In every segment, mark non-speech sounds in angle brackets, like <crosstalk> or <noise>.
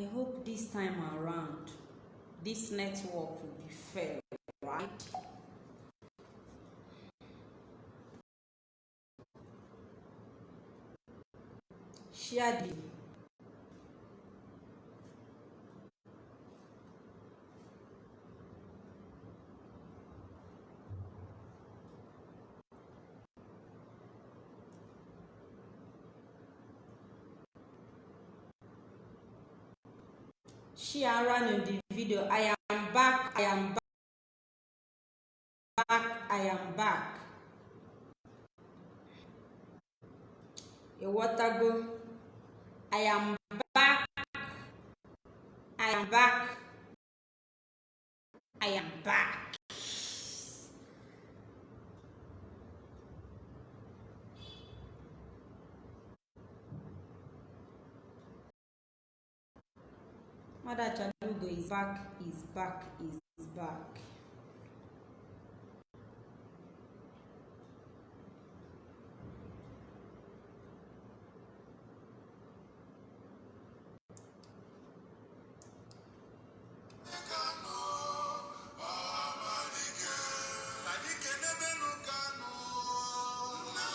I hope this time around, this network will be fair, right? Share the sharing the video i am back i am back i am back. Ịghọtago i am back i am back. back is back is back.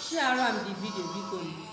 Share am the video because.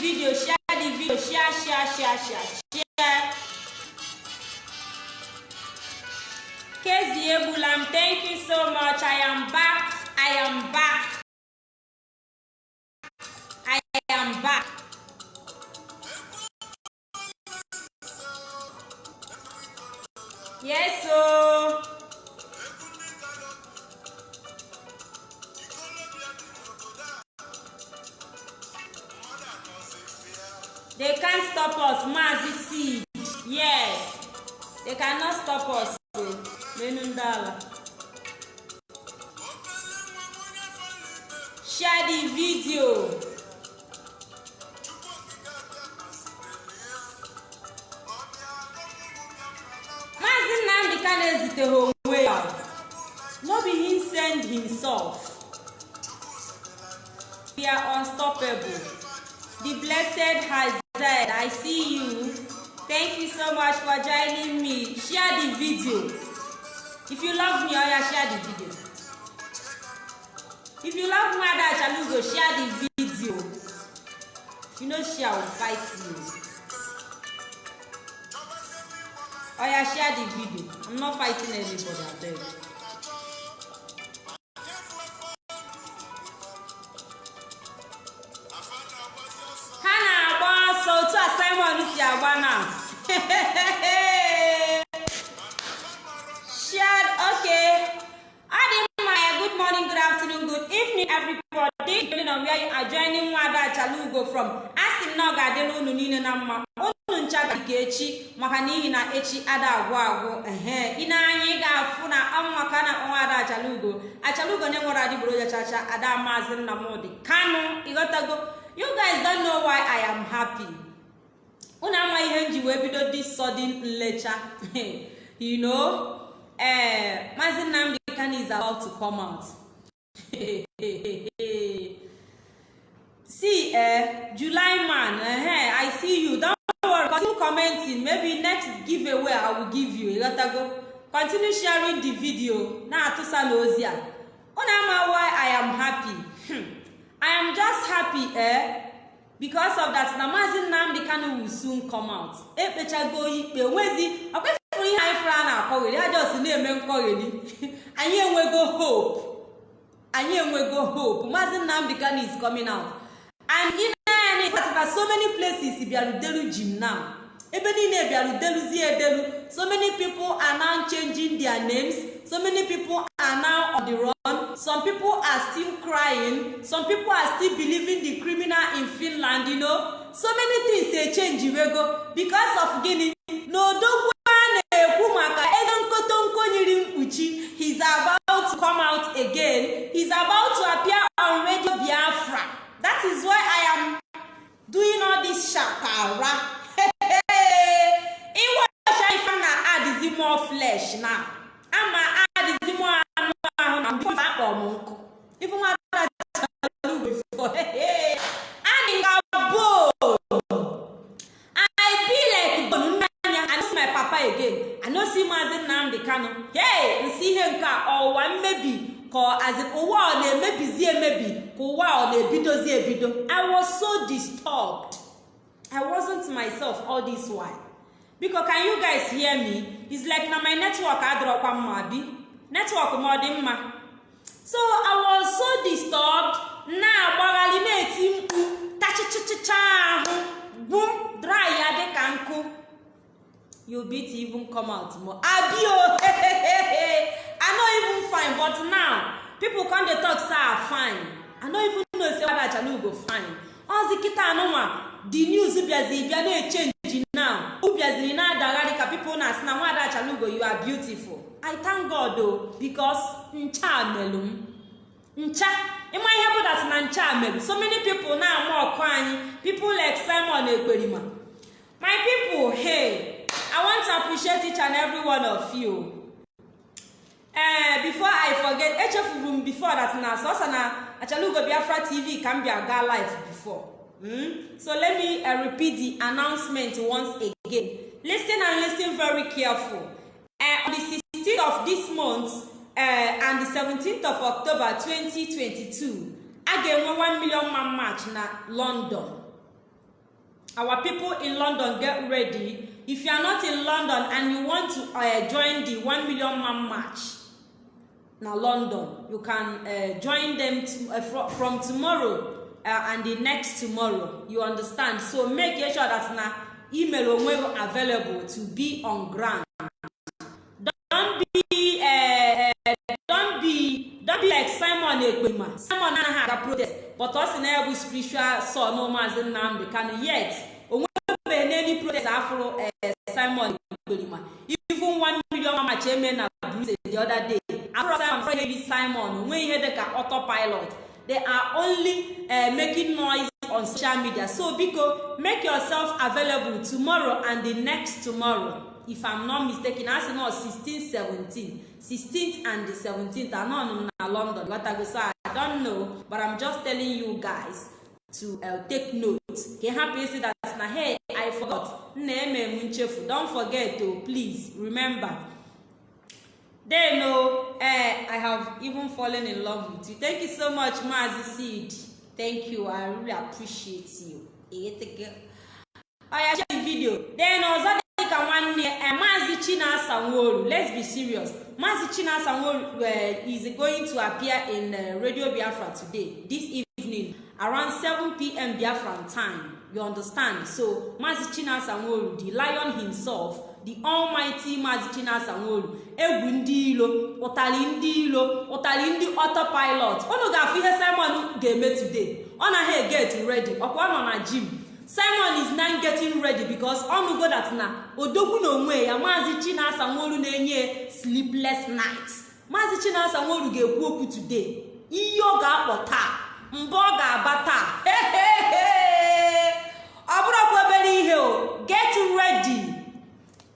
video share the video share share share share share. Kezi egbula thank you so much. I am back. I am back. Eh july man eh, i see you. Don't worry continue commenting. Maybe next giveaway i will give you. Ịghọtago continue sharing the video. Na-atụsa n'ozi a. Unu ama why i am happy. Hmm. i am just happy eh? Because of that na maazị nnamdị kanu will soon come out. Ekpechago ikpe. Nwezi ọkwefụrụ ihe anyị fụrụ a na-akọgheri ajọs na-eme nkọgheri <laughs> anyị enwego hope. Anyị enwego hope. Maazị nnamdị kanu is coming out. And in anyị patara so many places bịarudelu jim now. Ebe niile bịarudeluzie edelu so many people are now changing their names. So many people are now on the run. Some people are still crying. Some people are still believing the criminal in finland you know. So many things dey change wego because of gịnị na odogwu a na-ekwu maka ego nkotonko nyiri mkpuchi. He's about to come out again. He's about to appear on radio biafra. That is why i am doing all this shakara ịwacha <laughs> ife na adịzi more flesh na ama adịzi more anụ ahụ na mgbe akpọ m nkụ. <laughs> Papa again. I no see maazị nnamdị kano hey nsi ihe nke a ọwa mmebi. Ka azi ụwa ọ na-emebizi emebi ka ụwa ọ na-ebidozi ebido. I was so disturbed. I wasn't myself all this while. Biko can you guys hear me? It's like na my network adịrọkwa mma bi network m ọ dị mma? So i was so disturbed. Na-agbagharị na-eti mkpu tachichichicha ahụ bụ dry ya dịka nkụ you beat even come out more. Abio <laughs> i no even fine but now people come dey talk say i fine. I no even know say wada achalugo fine. Ozi kịta anụnwa the news bịaziri bịa na-echenji now people na nwada achalugo you are beautiful. I thank god o because ncha melụ m ncha ịma ihe bụ dat na ncha melụ so many people na-ama ọkụ people like simon ekperima my people hey i want to appreciate each and every one of you. Ee before i forget echefuru m before that na sọsọ na achalugo biafra tv ka m bịa gaa live before. Mm? so let me uh, repeat the announcement once again. Listen and listen very careful. Uh, on the 16th of this month uh, and the 17th of october 2022 a ga-enwe 1 million man march na london. Our people in london get ready. If you are not in london and you want to uh, join the 1 million man march na london. You can uh, join them to, uh, from, from tomorrow uh, and the next tomorrow. You understand? So make sure that na email onwe available to be on ground. Don be uh, uh, don be don be like simon ekpema simon anaghị aga protest but ọ na ya spiritual son maazị nnamdị kanu. Yet onwebeghị n'elu protest afụrụ simon. Ekperima even one million mamachi eme na bruce the other day. After simon onwe ihe dịka autopilot. They are only uh, making noise on social media. So biko make yourself available tomorrow and the next tomorrow. If i'm not mistaken asị na 16 17 16th and the 17th anọ m na london. Gotago so i don't know but i'm just telling you guys. To uh, take note. Ka ị hapụ that na hey i forgot. Nna eme m nchefu. Don't forget o please remember. Then o eh i have even fallen in love with you. Thank you so much maazi seed. Thank you. I really appreciate you. Oya share the video. Then ọzọ dịka nwanne eh, maazi chinasa nworu. Let's be serious. Maazi chinasa nworu uh, is going to appear in uh, radio biafra today this evening. Around 7pm biafran time you understand? So maazị chinasa nworu the lion himself the almighty maazị chinasa nworu egwu ndị ilo ụtali ndị ilo ụtali ndị autopilot. Unu ga-afụ ihe simon ga-eme today. Ọ naghị eget ready. Ọkwa nọ na gym. Simon is now getting ready because ọ nụgo that na odogwu na onwe ya maazị chinasa nworu na-enye sleepless night maazị chinasa nworu ga-ekwu okwu today. Ihe ọ ga-akpọ taa. Mbọ ọ ga-aba taa. Ọ bụrụkwa obere ihe o get ready.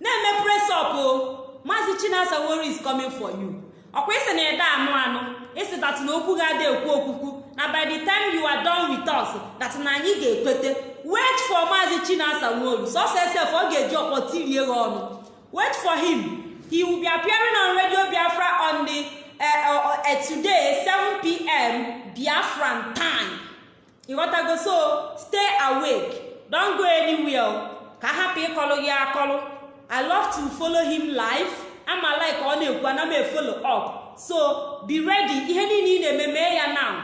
Na-eme press up o. Maazị chinasa nworu is coming for you. Ọkwa isi na ede anụ anụ isi dat na okwu ga-ada ekwu okwukwu na by the time you are done with us that na anyị ga-ekwete wait for maazị chinasa nworu sọsọ sef ọ ga-eji ọkpọ tirie ha ọnụ. Wait for him. He will be appearing on radio biafra on the today 7pm biafran time. Ịghọtago so stay awake. Don go anywhere. Ka hapụ ịkọlụ gị akọlụ i love to follow him live. Ama like ọ na-ekwu ana m efolo up. So be ready. Ihe niile ị na-eme mee ya now.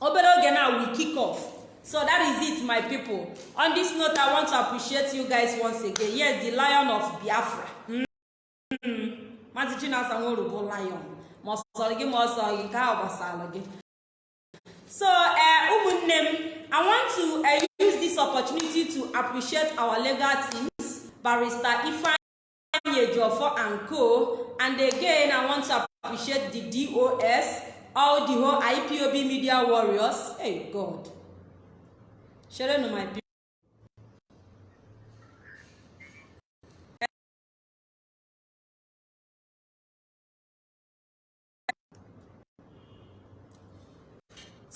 Obere oge na we kick off. So that is it my people. On this note i want to appreciate you guys once again. Yes the lion of biafra. Maazị chinasa nwere bụ lion. Ma ọ gị ma ọ gị nke gbasara gị. So uh, ụmụnne m i want to uh, use this opportunity to appreciate our legal teams barrister ifeanyi and co. And again i want to appreciate the dos all the whole ipob media warriors. Hey god. Share no my people.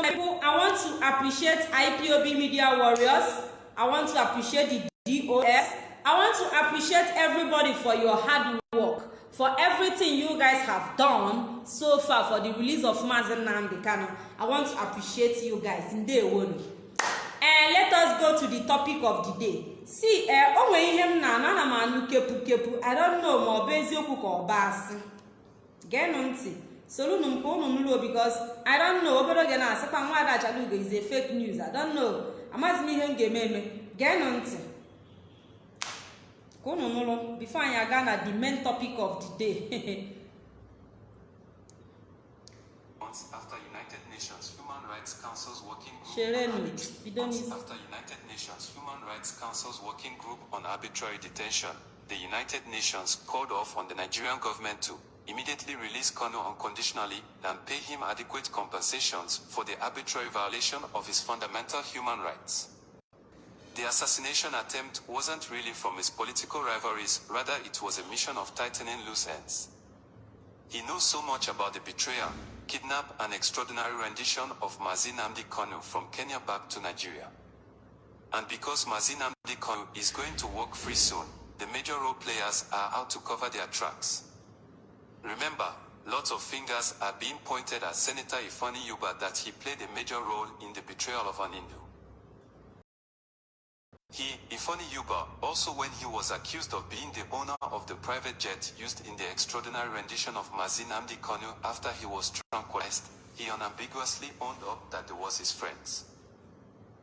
So people, I want to appreciate IPOB Media Warriors. I want to appreciate the DOS. I want to appreciate everybody for your hard work, for everything you guys have done so far for the release of Mazen Namdi Kano. I want to appreciate you guys. And let us go to the topic of the day. See, eh, o nwere ihe m na-ana ana m anụ kepu kepu. I don't know ma ọ bụ eziokwu ka ọ bụ asị. Geenụ ntị. Soro unu m ka unu nụrụ because i don't know. Obere oge na-asịkwa nwa ada achalugo is a fake news. I don't know. Amaghịzi m ihe m ga-eme eme geenụ ntị ka unu nụrụ before anyị aga na the main topic of the day. <laughs> After United Nations Human Rights Council's working group Sherenu, on arbit- bido Months n'isi. after United Nations Human Rights Council's working group on arbitrary detention, the United Nations called off on the Nigerian government to immediately release Kano unconditionally and pay him adequate compensations for the arbitrary violation of his fundamental human rights. The assassination attempt wasn't really from his political rivalries, rather it was a mission of tightening loose ends. He knows so much about the betrayal, kidnap, and extraordinary rendition of Mazin Namdi Kanu from Kenya back to Nigeria. And because Mazin Namdi Kanu is going to walk free soon, the major role players are out to cover their tracks. Remember, lots of fingers are being pointed at Senator Ifani Yuba that he played a major role in the betrayal of an Hindu. He, Ifani Yuba, also when he was accused of being the owner of the private jet used in the extraordinary rendition of Mazin Amdi Kanu after he was tranquilized, he unambiguously owned up that they was his friends.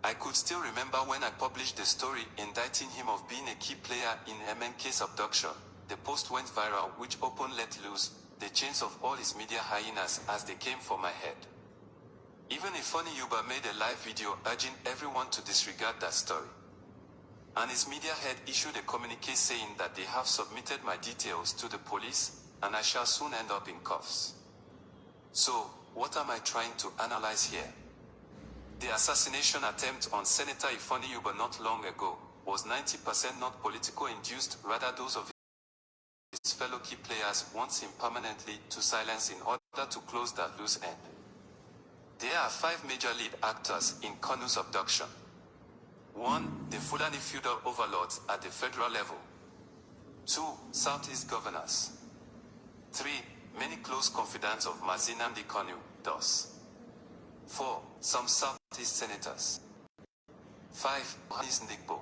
I could still remember when I published the story indicting him of being a key player in MNK's abduction. The post went viral which opened let loose the chains of all his media hyenas as they came for my head. Even Ifani Yuba made a live video urging everyone to disregard that story. And his media head issued a communique saying that they have submitted my details to the police and I shall soon end up in cuffs. So, what am I trying to analyze here? The assassination attempt on Senator Ifani Yuba not long ago was 90% not political induced, rather those of his fellow key players wants him permanently to silence in order to close that loose end. There are five major lead actors in Kanu's abduction. One, the Fulani feudal overlords at the federal level. Two, Southeast governors. Three, many close confidants of Mazinamdi Kanu, thus. Four, some Southeast senators. Five, Hanis Ndigbo.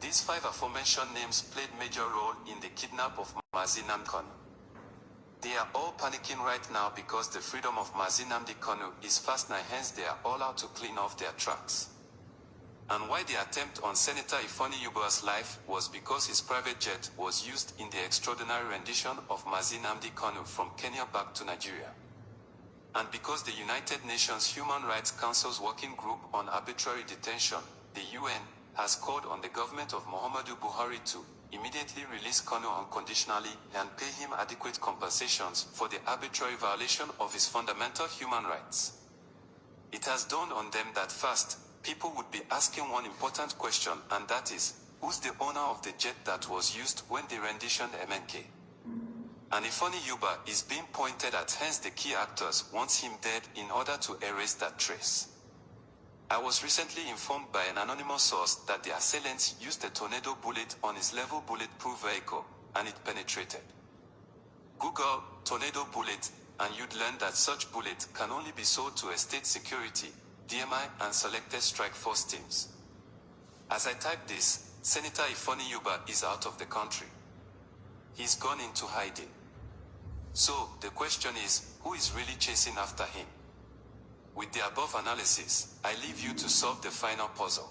These five aforementioned names played major role in the kidnap of Mazinam Kanu. They are all panicking right now because the freedom of Mazinamdi Kanu is fast now, hence they are all out to clean off their tracks. And why the attempt on Senator Ifani Yuba's life was because his private jet was used in the extraordinary rendition of Mazinamdi Kanu from Kenya back to Nigeria. And because the United Nations Human Rights Council's Working Group on Arbitrary Detention, the UN, has called on the government of Muhammadu Buhari to immediately release Kanu unconditionally and pay him adequate compensations for the arbitrary violation of his fundamental human rights. It has dawned on them that first, people would be asking one important question, and that is, who's the owner of the jet that was used when they renditioned MNK? And Ifani Yuba is being pointed at, hence the key actors wants him dead in order to erase that trace. I was recently informed by an anonymous source that the assailants used a tornado bullet on his level bulletproof vehicle, and it penetrated. Google tornado bullet, and you'd learn that such bullet can only be sold to a state security, DMI, and selected strike force teams. As I type this, Senator Ifani Yuba is out of the country. He's gone into hiding. So, the question is, who is really chasing after him? With the above analysis, I leave you to solve the final puzzle.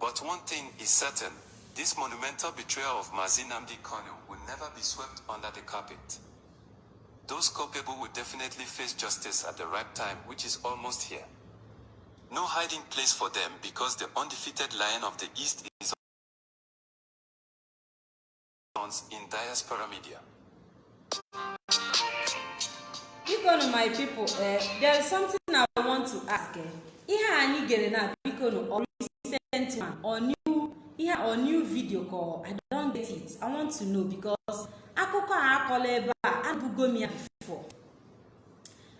But one thing is certain, this monumental betrayal of Mazin Amdi Kanu will never be swept under the carpet. Those culpable will definitely face justice at the right time, which is almost here. No hiding place for them because the undefeated lion of the East is in diaspora media. bikonu my people eh, there is something i want to ask eh. ihe anyị gere na bikonu or recent one or new ihe or new video ka i don get it i want to know because akụkọ a akọla ebe a abụgo m ya before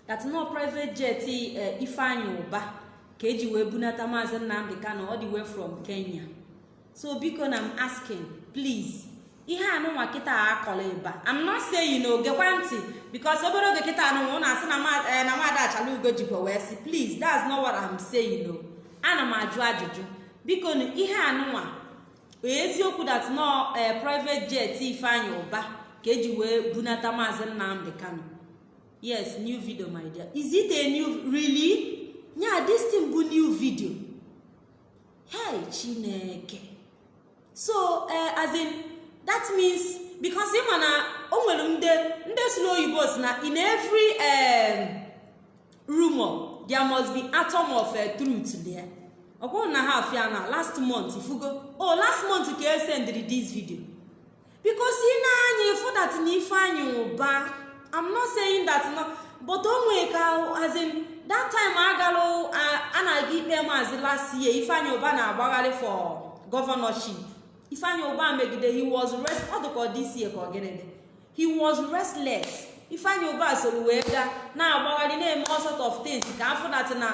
that no private jet eh, ifeanyị ụba ka eji wee bunata maazị kano all the way from kenya so biko na m asking please ihe anụnwa kịta a akọla ebe a i'm not saying na ogekwa ntị because obere oge kịta anụnwa asị na ma- eh, na mmadụ achala ugo jikwa wee sị please that's not what i'm saying o ana m ajụ ajụjụ. Biko ihe anụnwa eziokwu that no eh, private jet ifeanyị ụba ka eji wee bunata maazị nnamdị kano yes new video my dear. Is it a new really? Nya this thing bụ new video. Hey chineke. So uh, as in that means because ịma na o nwere ndị ndị si n'oyibo si na in every um, rumor there must be atom of uh, truth there. Ọ na ha afịa na last month ifugo oh last month ka e sendiri this video. Because ị na-anya ịfụ that na ifeanyị ụba i'm not saying that no but o nwee ka as in that time agalụ a na-aga ikpe maazị last year ifeanyị ụba na-agbagharị for governorship. Ifeanyị ụba megide he was ọ dịka this year ka ọ gịnị dị he was restless. Ifeanyị ụba soro wee gaa na-agbagharị na-eme all sort of things ka afọ dat na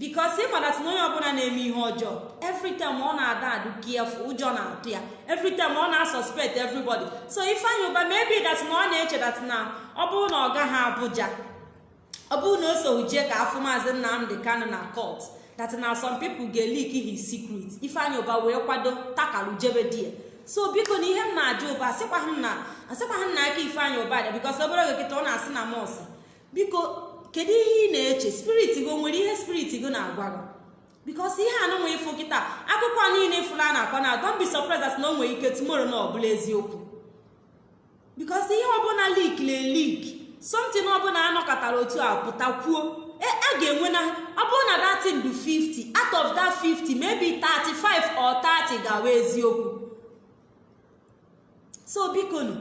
bikos ị madat na onye ọbụla na-eme ihe ọjọọ every time ọ na-ada adụ careful ụjọ na-atụ ya every ọ na-suspect everybody. So ifeanyị ụba maybe dat na ọ na-eche dat na ọ bụrụ na ọ gaghị abụja ọ bụrụ na o so jee ka afọ maazị nnamdị kano na court that na some people ga-elik his secret. Ifeanyị ụba wee kwado takalu jebe di ya so biko na ihe m na-ajụ ụba asịkwaghị m na na aka ifeanyị ụba dị bikos obere oge kịta ọ na-asị na mọs biko kedu ihe ị na-eche spirit go nwere ihe spirit go na-agwa gị bikos ihe anụ nwe ịfụ kịta akụkọ niile ịfụla na-akọ na don't be surprised na o nwere ike tomorrow na ọbụla eziokwu bikos ihe ọbụla lik le lik something ọbụla anọkọtara otu a pụta kwuo. A ga-enwe na ọ bụrụ na datin bụ 50 out of that 50 maybe 35 or 30 ga-awa eziokwu. So bikonu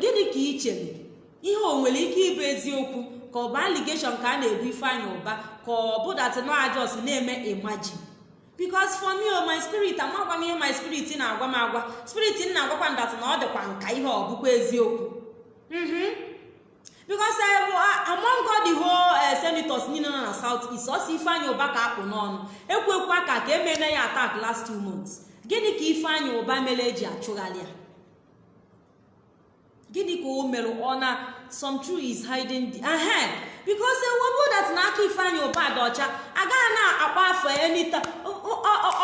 gịnị ka ị chere? Ihe o nwere ike ịbụ eziokwu ka ọ bụ allegation ka a na-ebu ifeanyị ụba ka ọ bụ datinajos na-eme imagine. Because for me o my spirit amagwa m ihe my spirit na-agwa m agwa. Spirit m na-agwakwa ndat na ọ dịkwa nka ihe ọ bụkwa eziokwu. Mhm uh, among the whole uh, senators niile nọ na south east ọsọ ifeanyị ụba ka akpụ n'ọnụ ekwekwa ka ka emene ya attack last two months gịnị ka ifeanyị ụba mere eji achụgharị ya gịnị ka o mere ọ na some true is hiding the ahe because ewebo that na aka ifeanyị ụba dị ọcha agaghị na-akpa afọ enita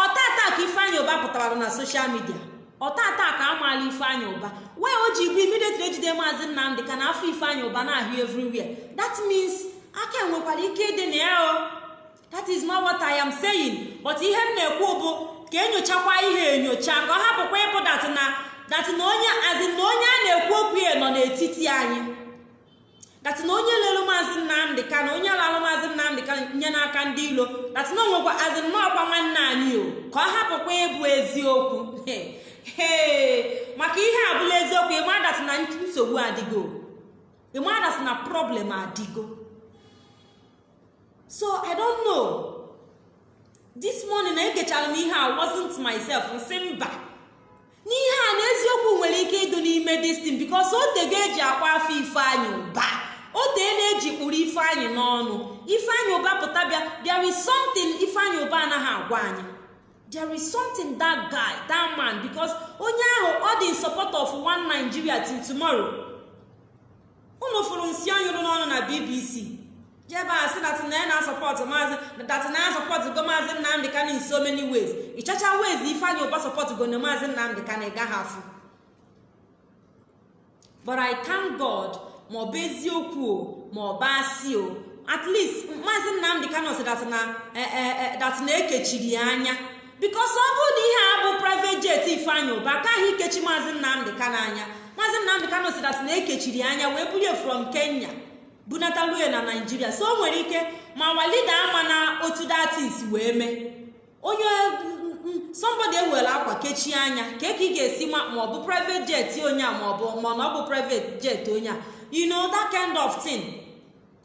ọtata ka ifeanyị ụba pụtara na social media ọtata ka amaala ifeanyị ụba. Wee o ji bụ immediately ejide maazị nnamdị ka na afọ ifeanyị ụba na-ahụ everywhere. That means aka enwekwara ike ịdị na ya o. That is not what i am saying. But ihe m na-ekwu bụ ka enyochakwa ihe enyocha ka ọ hapụkwa ịbụ dat na onye azị na onye a na-ekwu okwu ya nọ n'etiti anyị. Dat na onye lelu maazị nnamdị ka na onye lalụ maazị nnamdị ka nye n'aka ndị ilo dat na onwekwa azị nnọọkwa nwanne anyị o ka ọ hapụkwa ịbụ eziokwu. <laughs> ee maka ihe a bụla eziokwu ịma dat na nsogbu adịgo? Ịma dat na problem adịgo? So i don't know. This morning na egechara m ihe a wasn't myself nsị mba. N'ihe a na eziokwu nwere ike ịdụ n'ime destin bikos otego eji akwa afọ ifeanyị ụba. Otee na-eji kpụrụ ifeanyị n'ọnụ. Ifeanyị ụba pụta bịa there is something ifeanyị ụba anaghị agwa anyị. There is something that guy that man because onye ahụ ọ dị in support of one nigeria till tomorrow. Unu fụrụ nsị anyụrụ n'ọnụ na bbc jebe a sị dat na na-asọpọtụ maazị dat na ya sọpọtụ go maazị nnamdị ka in so many ways. Ịchacha ways ifeanyị ụba sọpọtụ go na maazị nnamdị ka na ịgaghị afụ. But i thank god ma ọ bụ eziokwu o ma ọ bụ asị o at least maazị nnamdị ka nọsị dat na dat na ekechiri ya anya. Bikos ọ bụrụ na ihe a bụ private jet ifeanyị ụba akaghị ikechi maazị nnamdị ka n'anya maazị nnamdị ka nọsị dat na ekechiri ya anya wee bulie from kenya bunatalue na naijiria so o nwere ike ma walida ama na otu datis wee mee. Onye somebody ewere akwa kechie anya ka ị ga-esi ma ọ bụ jet onye a ma ọ bụ ma ọ bụ private jet onye a. You know that kind of thing?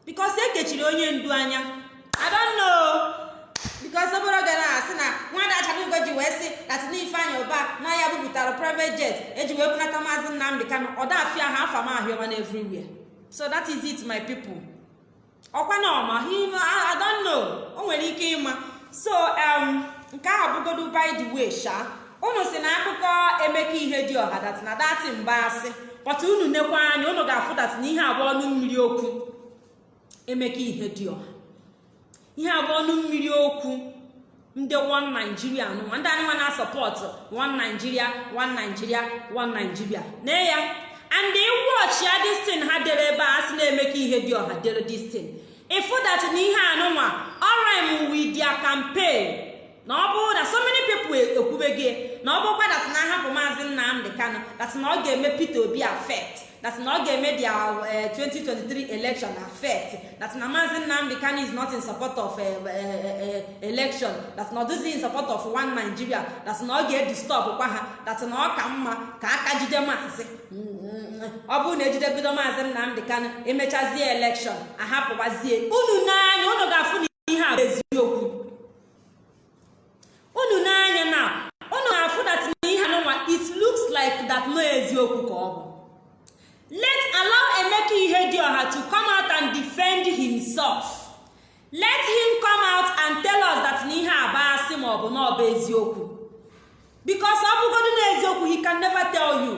Because ekechiri onye ndu anya. I don't know. Because obere gara asị na nwada achalugo ji wee sị latin ifeanyị ụba na ya bupụtara private jet. Eji wee bunata maazị nnamdị kanụ ọdafia ha afa m na everywhere. So that is it my people. Ọkwa na ọma know. O nwere ike ịma. So um, nke ahụ bụgodu by the way sha unu si na akụkọ emeka ihe dị ọha dat na dati mba asị. Pọta unu nekwa anya unu ga-afụ dat na ihe abụọ ọnụ mmiri okwu. Emeka ihe dị ọha. Ihe abụọ ọnụ mmiri okwu. Ndị one nigeria nụnwa ndị anụnwa na-asọpọtụ one nigeria one nigeria one nigeria. Na ya. And watch ya destin ha dere ebe a sị na-eme ka ihe dị ọha dere destin ịfụ dat na ihe anụnwa ọrim with their campaign. Na ọ bụrụ na so many people ekwubegị na ọ bụrụkwa dat na ahapụ maazị nnamdị kanụ dat na ọ ga-eme peter obi affect. That na ọ ga-eme dia uh, 2023 election affect that na maazị nnamdị kanu is not in support of uh, uh, election that na ọ dịghị in support of one nigeria that na ọ ga-edistọp kwa ha that na ọ ka mma ka aka jide maazị ọ bụrụ na ejidebido maazị nnamdị kanu emechazie elekshọn ahapụwazie unu n'anya unu ga-afụ na ihe a eziokwu. Unu n'anya na unu ga-afụ that na ihe anụnwa it looks like that no eziokwu ka ọ bụ. Let allow emeka ihedioha to come out and defend himself. Let him come out and tell us that na ihe aba asị ma ọ bụ na ọ bụ eziokwu. Because ọ bụgodu na eziokwu he can never tell you.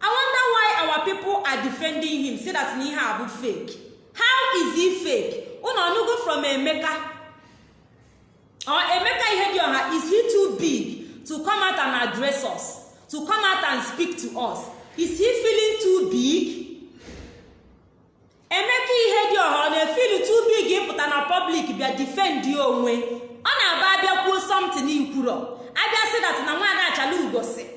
I wonder why our people are defending him say that na ihe a bụ fake. How is he fake? Unu ọnụgo from emeka? Or emeka ihedioha is he too big to come out and address us to come out and speak to us? Is he feeling too big? Emeka ihe dị ọha ọ na-efili too big ịpụta na public bịa defend onwe? Ọ na-aba abịa kwuo something ikwuro. Abịa sị na nwaada achala ugosi.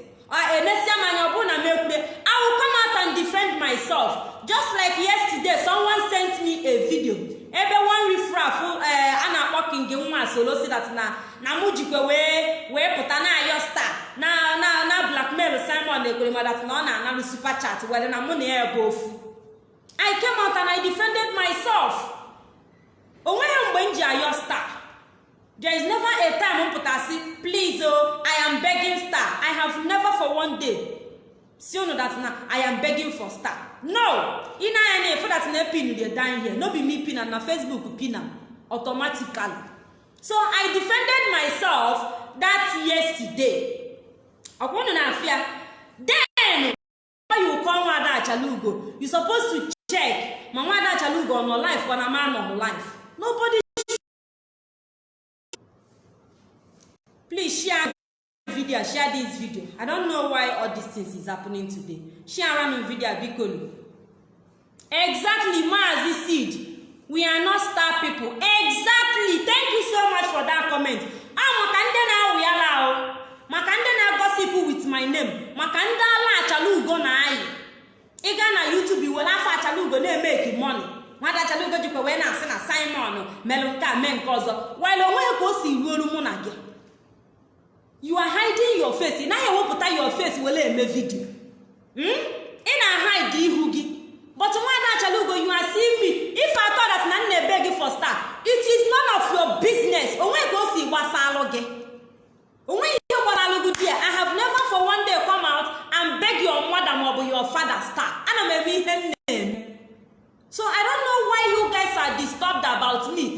Enesia m anya ọ bụrụ na m ekwure i will come defend myself. Just like yesterday someone sent me a video. Ebe one refraf a na-akpọ king nwa solo si na na mụ jikwa wee wee pụta na ayo star. Na na na blackmail simon ekwere ma dat na ọ na-analụ super chat were na mụ na ya bụ ofu. I came out and i defended myself. Onweghị mgbe m ji ayo star. There is never a time m pụtasị please o i am begging star. I have never for one day si unu that na i am begging for star. No. Ị na-anya na efu that na epin dey down here. No be me pin na facebook pin am automatically. So i defended myself that yesterday. Ọkwa unu na-afịa then you call nwada achalugo you suppose to check ma nwada achalugo ọ nọ life ọ na ma nọ life. Nobody please share video share this video. I don't know why all these things is happening today. Share m video bikonu exactly maazi seed we are not star people. Exactly. Thank you so much for that comment. Ah maka ndị na-awụ ya ahụ maka ndị na-agosipụ with my name. Maka ndị ala achala na anyị ịga na youtube iwere afọ achala ugo na-emeki money. Nwada achala ugo jikwa wee na-asị na simon melụ nke a mee nke ọzọ. Wile o nweghị ka o si ruolu mụ na gị. You are hiding your face. Ị naghị ewepụta your face were eme vidio ị na-ahide ihu gị. But nwaada achala ugo you are seeing me. If I thought that na nna ebe gị for star it is none of your business. Onweghị ka o si gbasalụ gị. Onweghị ihe gbasara gị di I have never for one day come out and beg your mother maọbụ your father star ana m eme ihe m na-eme. So I don't know why you guys are disturbed about me.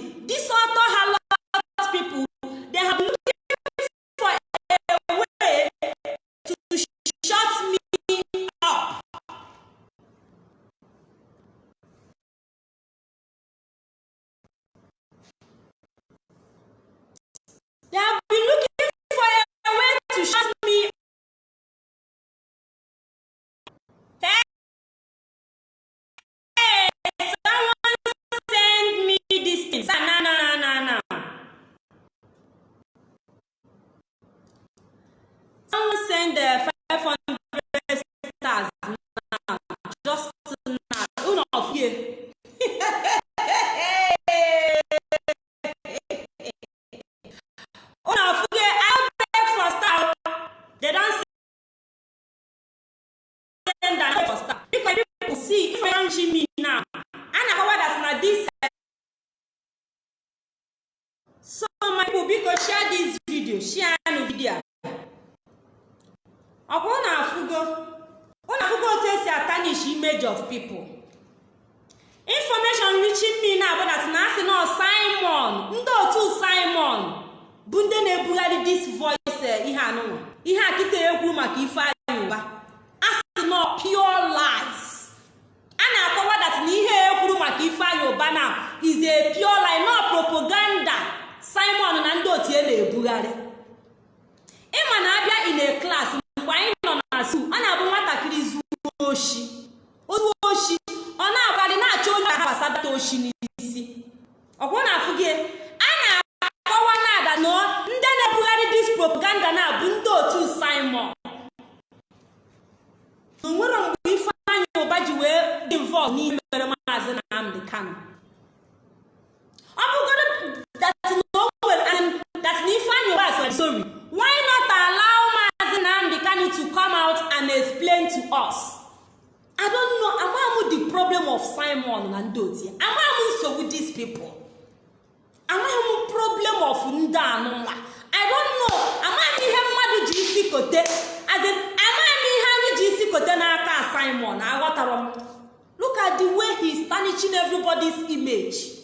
Tarnishing everybody's image.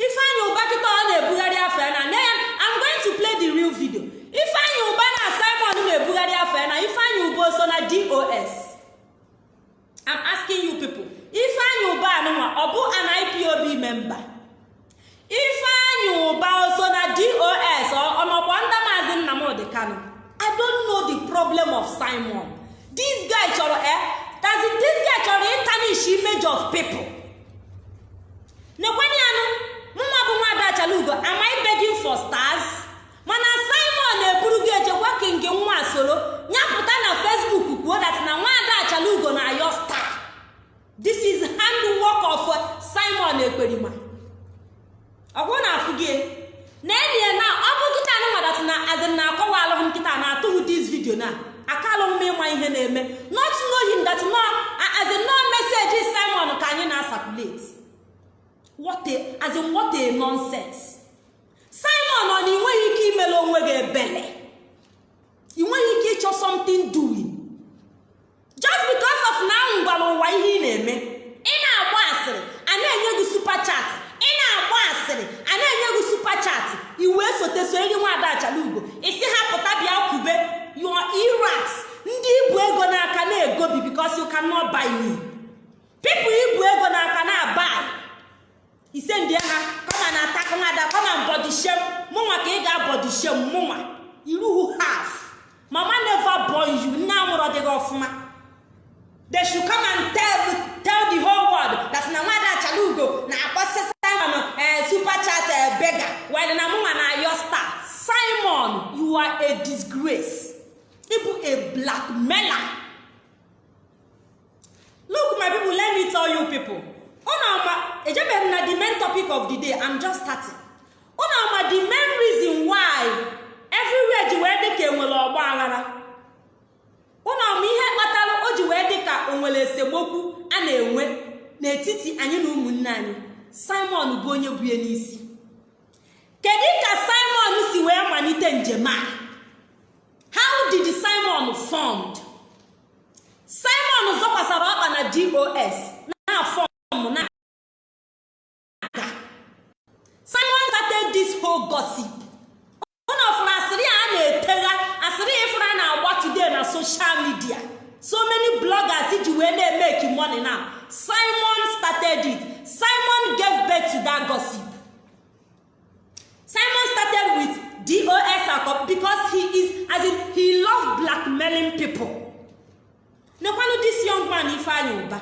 Ifeanyị ụba kịta ọ na-ebugharị afọ ya na nne ya I'm going to play the real video. Ifeanyị ụba na Simon na-ebugharị afọ ya na ifeanyị ụba so na DOS I'm asking you people. Ifeanyị ụba anụnwa ọ bụ an IPOB member. Ifeanyị ụba so na dos ọnọkwa ndị maazị nnamdị kano i don't know the problem of simon. This guy chọrọ eh? Does this guy chọrọ ịtanish image of people? Nekwenye anụ mụnwa bụ nwaada achalugo am I begging for stars? Mana simon echekwa ka nke nwa soro nyapụta na facebook kwuo that na nwaada achalugo na ayo star. This is handwork of uh, simon ekperima ọ bụrụ na afụ gị na enyi na ọ bụ nkịta na nwadatị na azin na akọwa alụghị nkịta na atụghị dis vidio na. Aka alụghị m ịma ihe na-eme. Not knowing that no azin no message simon ka anyị na-asapulate what a what a nonsense. Simon ọ na ị nweghị ike imere onwe gị ebele? Ị ike ịchọ something doing? Just because of na ahụ gwara ụwa ihe ị na-eme ị na-agba asịrị a na-enye gị super chat. Ị na-agba asịrị a na-enye gị super chat. I wee sote so eri nwaada achalugo. Isi ha pụta bịa kwube. Your irats ndị ibu ego n'aka na-egobi because you cannot buy me. People ibu ego n'aka na-abuy ise ndị ha kọma na ataka nwada kọma bọdi shem mụnwa ka ị ga-abọdi mụnwa iruhu half mama never born you. Nne amụrụ dịghị ọfụma. They should come and tell, tell the whole world that na nwada achala ugo na-akpọsị simon eh, super chat eh, bega while na mụnwa na ayo star. Simon you are a disgrace. Ịbụ a blackmailer look my people let me tell you people. Unu ama ejebeghị na the main topic of the day i'm just starting. Ama the main reason why everywhere ji wee dị ka enwere ọgba aghara. Ama ihe kpatara o ji wee dị ka o nwere esemokwu a na-enwe n'etiti anyị na ụmụnne anyị. Simon bụ onye bụ n'isi. Kedu ka simon si wee malite njem a? How did simon formed? Simon zọkwasara ọkpa na dos na na aga. Simon started this whole gossip. Ụnụ fụrụ asịrị a na-etegha asịrị ifụrụ a na-agba today na social media. So many bloggers ji wee na-emeki money now simon started it. Simon gave birth to that gossip. Simon started with dos akọ because he is as in he love blackmailing people. Nekwanụ this young man ifeanyị ụba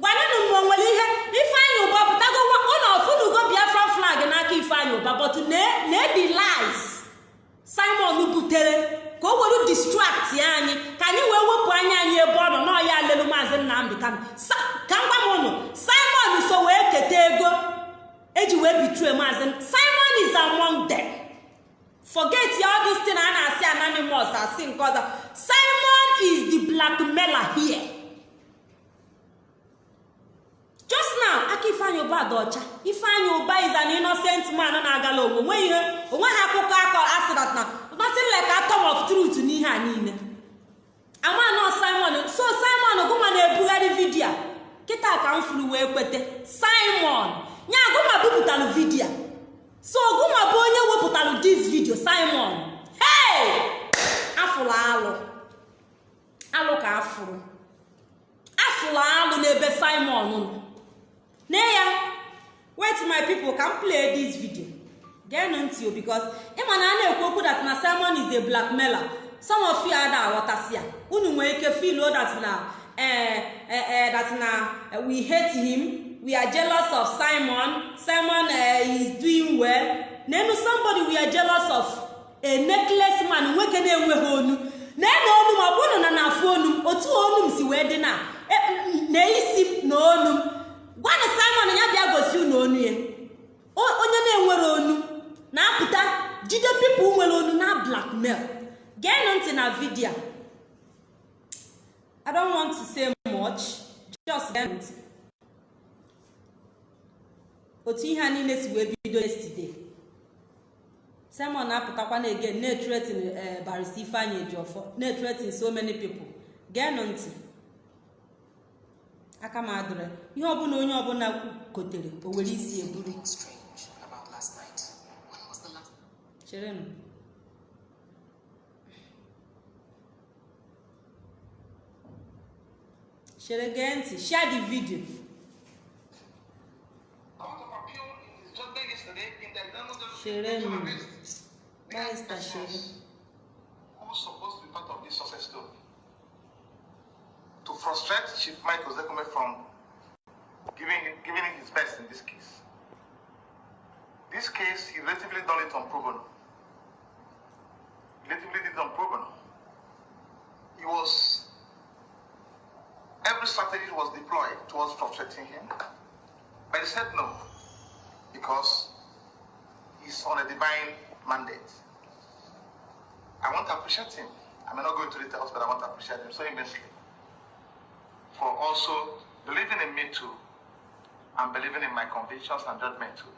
gwanụnụ m nwere ihe ifeanyị ụba pụtago ụlọ ọfụnugo biafra flag n'aka ifeanyị ụba but na the lies. Simon butere ka o were distract anyị ka anyị wee wepụ anya anyị ebe ọ nọ n'ọya lelu maazị nnamdị kano ka m m ụnụ simon so wee keta ego eji wee bitue maazị simon is among them. Forget all this thing a na-asị anonymous asị nke ọzọ simon is the blackmailer here. Just now aka ifeanyị ụba dị ọcha. Ifeanyị ụba is an innocent man na-agala onwe onwe ihe o nweghị akụkọ akọ asịrat na nothing like atom of truth n'ihe a niile. Amanọ simon so simon gụma na-ebugharị vidio kịta ka m furu wee kwete. Simon! Nya agụma bupụtalụ vidio so gụma bụ onye wepụtalụ dis vidio simon. Hey! Afụrụ alụ. Alụ ka afụrụ. Afụrụ alụ n'ebe simon nọ. Ne ya wait my people m play this video. Geenụ ntị o because ịma na a na-ekwu okwu that na simon is a blackmailer. Some of you ada aghọtasị ya. Unu nwere ike feel that na eh, eh, eh, that na we hate him. We are jealous of simon. Simon uh, is doing well. Nenu somebody we are jealous of a necklace man. Nwoke na-enweghị onu. Na-ene onu ma ọ bụrụ na na-afụ onu. Otu onu m si wee dị na na isi na onu. M gwanụ simon ya bịa gosi unu onu ya. Onye na-enwere onu. Na-apụta jide pipụl nwere onu na blackmail. Geenụ ntị na vidio i don't want to say much. Just geenụ otu ihe a niile si wee bido yesterday. Simon na-apụtakwa na again na-etretin barista ifeanyị ejiọfọ na-etretin so many people. Geenụ ntị. Aka m adịrị ihe ọbụla onye ọbụla kotere o were isi eburu strange about last night. When was the last? cherenụ. Chere gee ntị. Share the video. Yesterday in the examination Sherenu. to arrest the Barrister persons Shere. who's supposed to be part of this success story. To frustrate Chief Michael Zekome from giving him, giving his best in this case. This case, he relatively done it on pro bono. Relatively did it on pro bono. He was, every strategy was deployed towards frustrating him. But he said no, because he's on a divine mandate. I want to appreciate him. I may not go into details, but I want to appreciate him so immensely for also believing in me too and believing in my convictions and judgment too.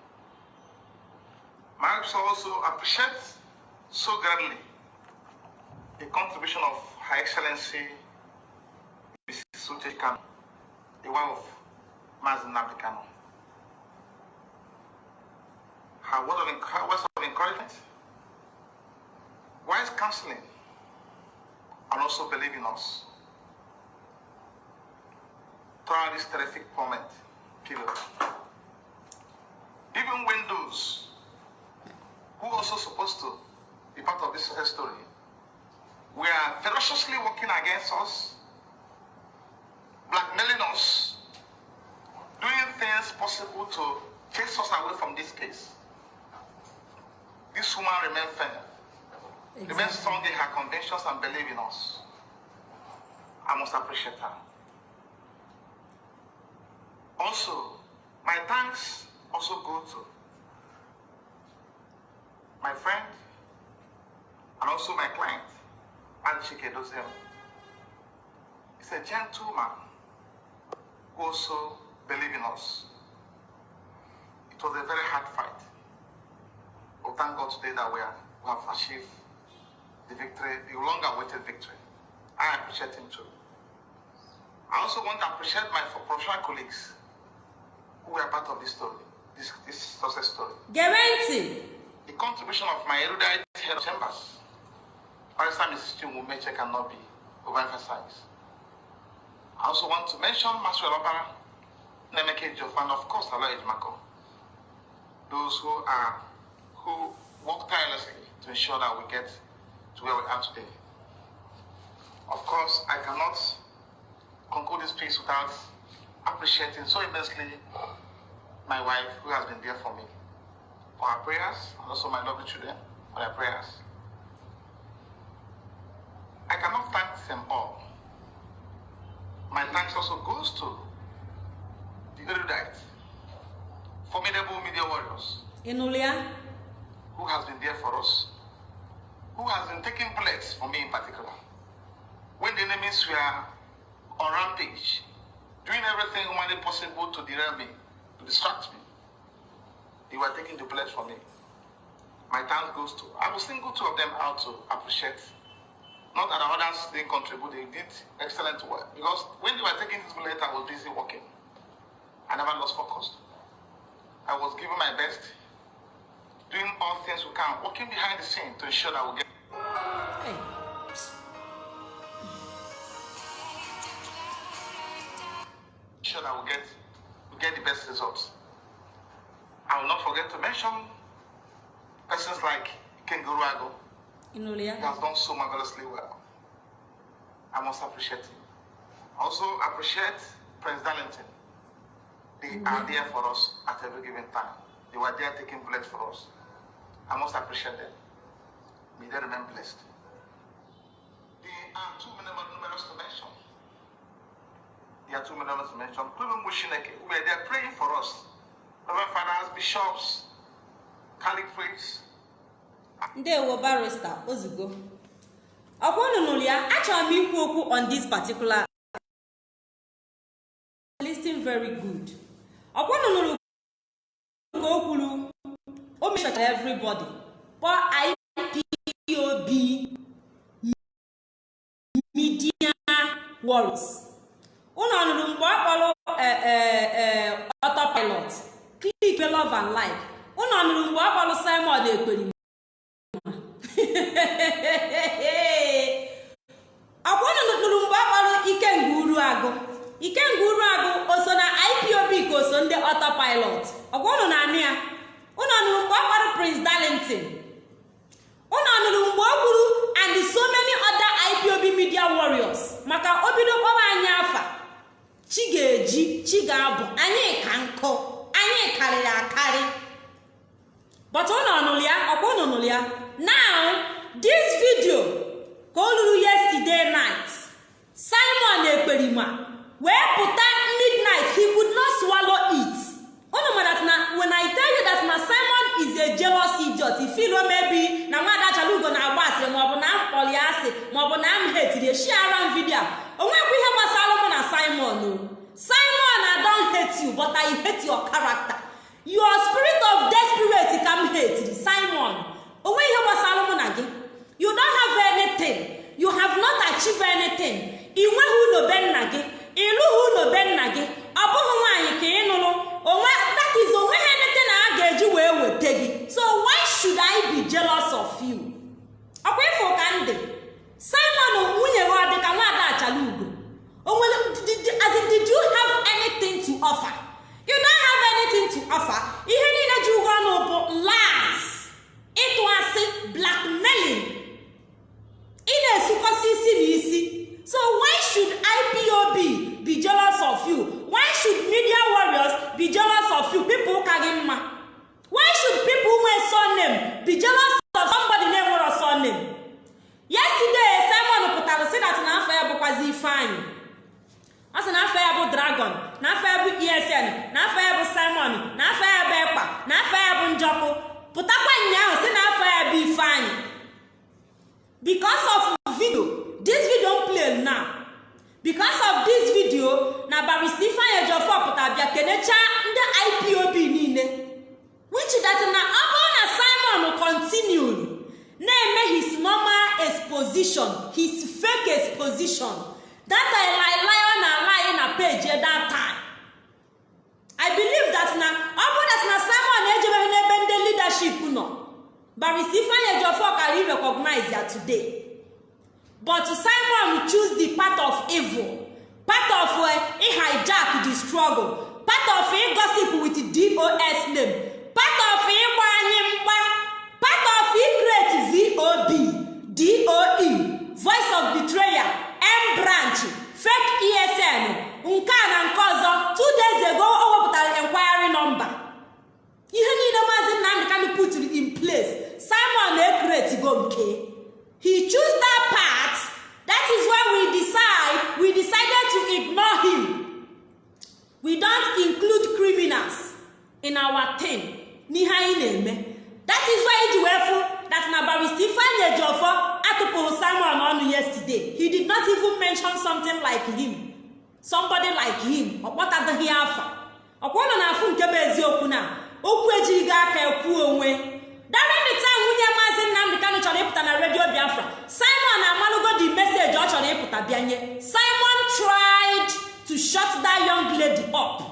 I also appreciate so greatly the contribution of Her Excellency Mrs. Sute Kano, the wife of Mazen Nabikano. Her word of, her words of encouragement, wise counseling, and also believe in us throughout this terrific moment period. Even when those who are also supposed to be part of this story, were ferociously working against us, blackmailing us, doing things possible to chase us away from this case. This woman remained firm, remained strong in her convictions and believe in us. I must appreciate her. Also, my thanks also go to my friend and also my client, Anchike Dozem. He's a gentleman who also believes in us. It was a very hard fight. But thank God today that we, are, we have achieved the victory, the long awaited victory. I appreciate him too. I also want to appreciate my professional colleagues who were part of this story, this, this success story. ntị The contribution of my erudite head of chambers, Barrister Mrs. Chinwu Meche cannot be overemphasized. I also want to mention Maxwell Opara, Nemeke Jof, and of course, Aloy Ejimako. Those who are who work tirelessly to ensure that we get to where we are today. Of course, I cannot conclude this piece without appreciating so immensely my wife who has been there for me for her prayers and also my lovely children for their prayers. I cannot thank them all. My thanks also goes to the erudite, formidable media warriors ya who has been there for us, who has been taking bullets for me in particular. When the enemies were on rampage, doing everything humanly possible to derail me, to distract me, they were taking the bullets for me. My thanks goes to, I will single two of them out to appreciate. Not that the others didn't contribute, they did excellent work. Because when they were taking this bullet, I was busy working. I never lost focus. I was giving my best, doing all things we can, working behind the scene to ensure that we get Hey. sure that we get we get the best results. I will not forget to mention persons like Kenguru Ago. ya He has done so marvelously well. I must appreciate him. I also appreciate Prince Darlington. They are mm-hmm. there for us at every given time. They were there taking bullets for us. I must appreciate them. May they remain blessed. They are too numerous numerous to mention. They are too numerous to mention. Who were there praying for us. Reverend fathers, bishops, priests, ndewo barista ozugbo ọkwa unu nụrụ ya achọrọ m ikwu okwu on this particular listing very good ọkwa unu nụrụ ka o kwuru o mechachara everybody. Kpọọ ipob media warriors unu ọnụrụ mgbe ọ kpọrọ autopilot? Click love and like. Unu ọnụrụ mgbe ọ kpọrọ simon ekperima <laughs> ọkwa mgbe ọ kpọrọ ikenga uru agụ ikenga uru agụ o so na ipob ka o so ndị autopilot? Ọkwa na-anụ ya? Unu nụrụ mgbe ọ kpọrọ prince darlington? Nụrụ mgbe o kwuru and so many other ipob media warriors? Maka o bido anyị afa. Chi ga-eji chi ga-abụ. Anyị ka nkụ. Anyị karịrị akarị. But unu ọnụrụ ya? Ọkwa unu nụrụ ya? Now this video ka o luru yesterday night. Simon ekperima wee pụta midnight he could not swallow it. Ma that na when i tell you that na simon is a jealous idiot ifilo maybe na nwada chalugo na-agba asịrị maọbụ na m kpọrọ ya asị maọbụ na m hetiri shiara m vidio o nwekwa ihe gbasara mụ na simon o. Simon i don hate you but i hate your character. Your spirit of desperate ka m hetiri simon. Onwe ihe gbasara mụ na gị. You don't have anything. You have not achieved anything. Ị nweghị ụlọ be nna gị. Ịlụghị ụlọ be nna gị. Ọ bụghị nwaanyị ka ị nụrụ. onwe that is onwe ha emete na a ga-eji wee weta gị. So why should i be jealous of you? Ọkwa ịfụ ka ndị simon nwunye gị ọ dị ka nwada achala ugo o nwere did you have anything to offer? You don't have anything to offer. Ihe niile ji ụgwọ ọnụ bụ lies ịtụ asị blackmailing. Ị na-esukọsi isi na isi So why should IPOB be jealous of you? Why should media warriors be jealous of you? People ụka gị mma. Why should people nwee surname be jealous of somebody na-enwero surname? Yesterday Simon pụtara sị na n'afọ ya bụkwazi Ifeanyị. Ọ sị n'afọ ya bụ Dragon, n'afọ ya bụ ESN, n'afọ ya bụ Simon, n'afọ ya bụ Ekpa, n'afọ ya bụ Njọkụ. Pụtakwa ụnyaahụ sị n'afọ ya bụ Ifeanyị. Because of video this video play now. Because of this video na barista ifeanyị ejiofor pụtara bịa kenechaa ndị ipob niile. Which that na ọ bụrụ na simon continued na-eme his normal exposition his fake exposition that lie lie ọ na-alaghị na page that time. I believe that na ọ that na simon ejebeghị n'ebe ndị leadership nọ barista ifeanyị ejiofor kara i ya today. But simon choose the part of evil. Part of uh, hijack the struggle. Part of gossip with dos name. Part of ịgba anyị mgba. Part of create vob doe voice of betrayal m branch. Fake esn nke a na nke ọzọ two days ago o wepụtara enquiry number. Ihe niile maazị nnamdị kanu puturu in place. Simon na-ekreti go nke. He choose that part that is why we decide we decided to ignore him. We don't include criminals in our team n'ihe anyị na-eme. That is why iji wee fụ that na barista ifeanyị ejiofor atụpụrụ simon ọnụ yesterday. He did not even mention something like him. Somebody like him. Ọ kpọtadịghị ọkwa ụlọ na-afụ nke bụ eziokwu na okwu ejirighị aka ekwuo onwe. Darenita nwunye maazị nnamdị kanụ chọrọ ịpụta na redio biafra. Simon amalụgo the message ọ chọrọ ịpụta bịanye simon tried to shut that young lady up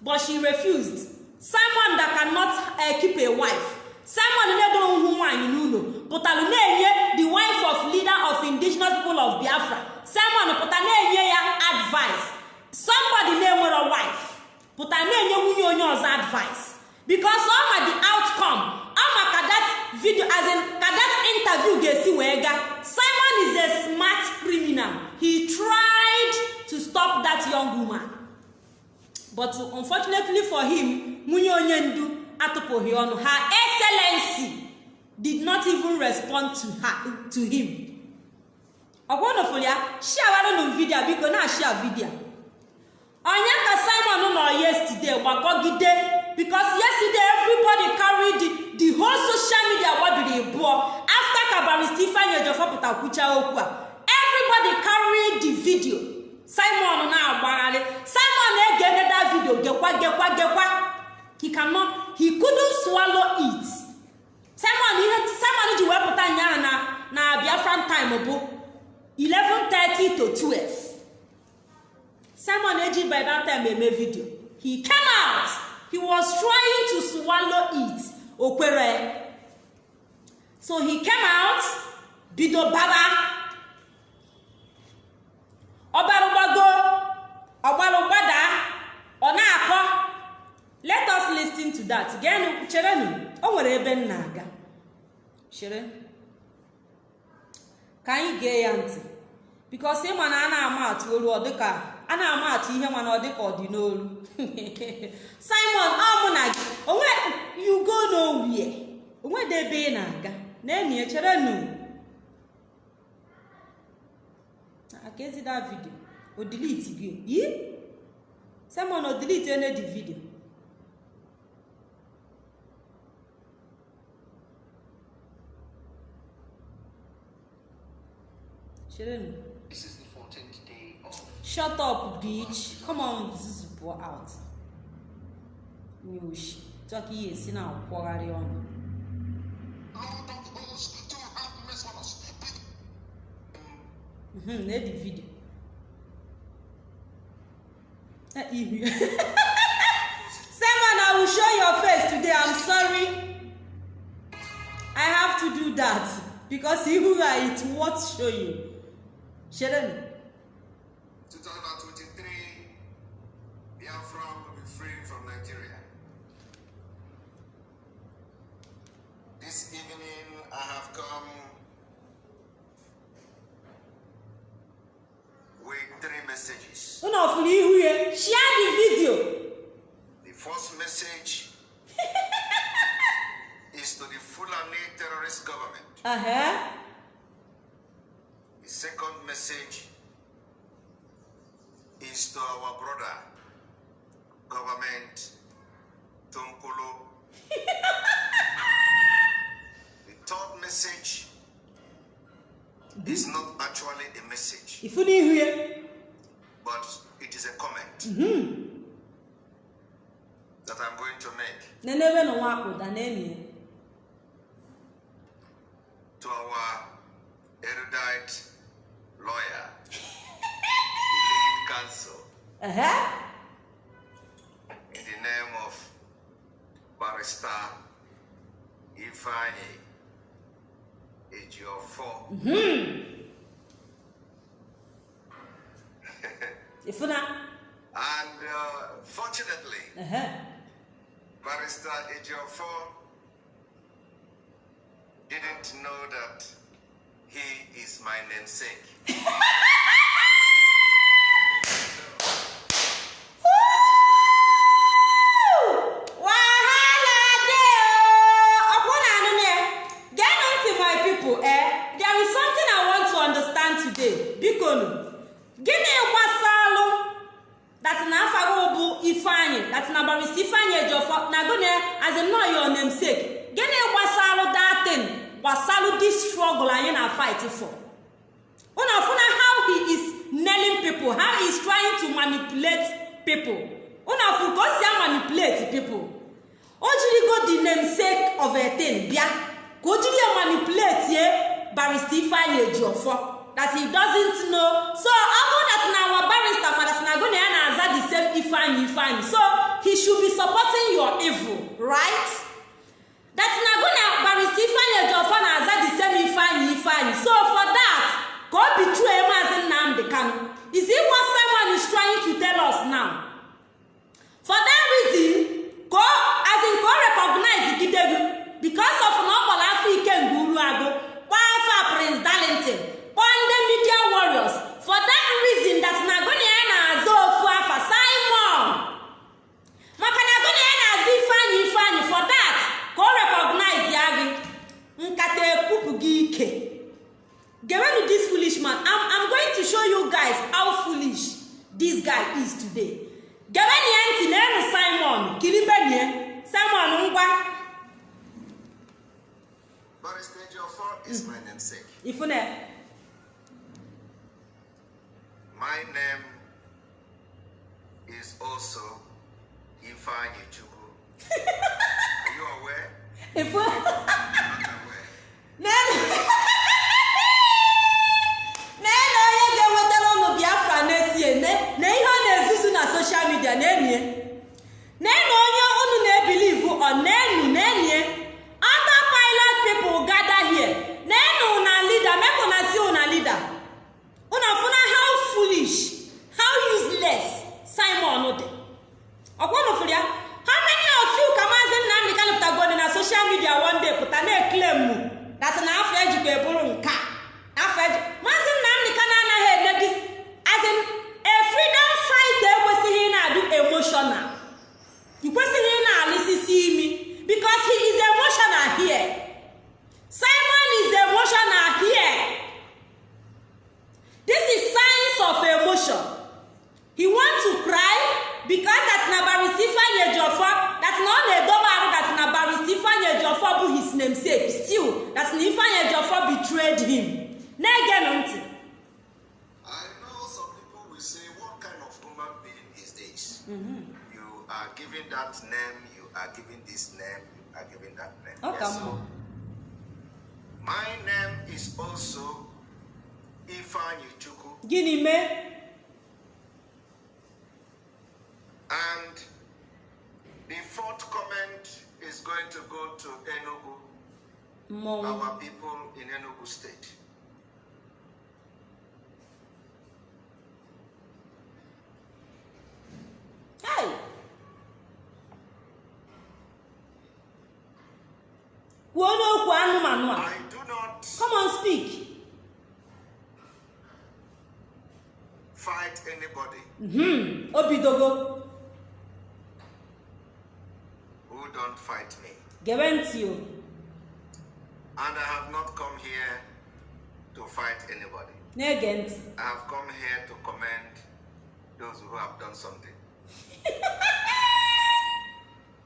but she refused. Simon that cannot uh, keep a wife. Simon na-edoghị hụ nwaanyị n'ụlọ pụtara na-enye the wife of leader of indigenous people of biafra. Simon pụta na-enye ya advice. Somebody na-enwero wife pụta na-enye nwunye onye ọzọ advice. Because ọ ma the outcome ọ ma ka that video as in ka that interview ga-esi wee gaa simon is a smart criminal. He tried to stop that young woman. But unfortunately for him nwunye onye ndu atụpụghị ọnụ. Her excellency did not even respond to, her, to him. Ọgwanụfụrụ ya shiawaranụ vidio biko na ashia vidio onye ka simon nọ yesterday gbakọgide because yesterday everybody carry the, the whole social media gbabiri bụọ after ka barista ifeanyị ejiofor pụta kwucha okwu a everybody carry the video. Simon na-agbagharị simon na-ege that video gekwa gekwa gekwa. He cannot he couldn't swallow it. Simon ihe simon ji wepụta nyaahụ na na biafran time bụ 11:30 to 12 simon eji by that time eme video. He came out. He was trying to swallow it. Okwere. So he came out bido baba. Ọgbarụgbago ọgbarụgbada ọ na-akọ. Let us listen to that. Geenụ cherenụ. O nwere ebe m na-aga. Chere ka anyị gee ya ntị. Bikos ịma na a na-ama atụ olu ọ dịka a na-ama atụ ihe ọ dịka ọ dị n'olu simon ọ mụ na gị onwe you go nowhere. Onwede ebe ị na-aga. Na-enyi echerenụ aka ezida vidio o delete gị yi simon o delete ene di vidio This shut up bitch. Come on zuzupụ out nye oshi tụọ ka ihe esi na-akwọgharị ọnụ Lord of hosts to have mercy on us. Mhm, na edi vidio ihu <laughs> simon i will show your face today i'm sorry. I have to do that because ihu ha it worth showing shere 2023, Biafra will be free from Nigeria. This evening, I have come with three messages. Share the video. The first message <laughs> is to the Fulani terrorist government. Uh -huh. The second message is to our brother, government Tunkulu. <laughs> the third message is not actually a message. If you hear. But it is a comment mm -hmm. that I'm going to make. To our erudite lawyer. <laughs> cancel. Uh huh. In the name of Barrister Ifani, Ejiofor. Mm -hmm. <laughs> Ifuna. And uh, fortunately, uh -huh. Barrister Ejiofor didn't know that he is my namesake. <laughs> My name is also Ifeanyi Chuku. Gini me? And the fourth comment is going to go to Enugu, Mom. our people in Enugu State. Hey! Kwuo n'okwu anụmanụ a. Come on, speak. Fight anybody. Mm-hmm. Obidogo. Who don't fight me. Guarantee you. And I have not come here to fight anybody. Negent. I have come here to commend those who have done something. <laughs>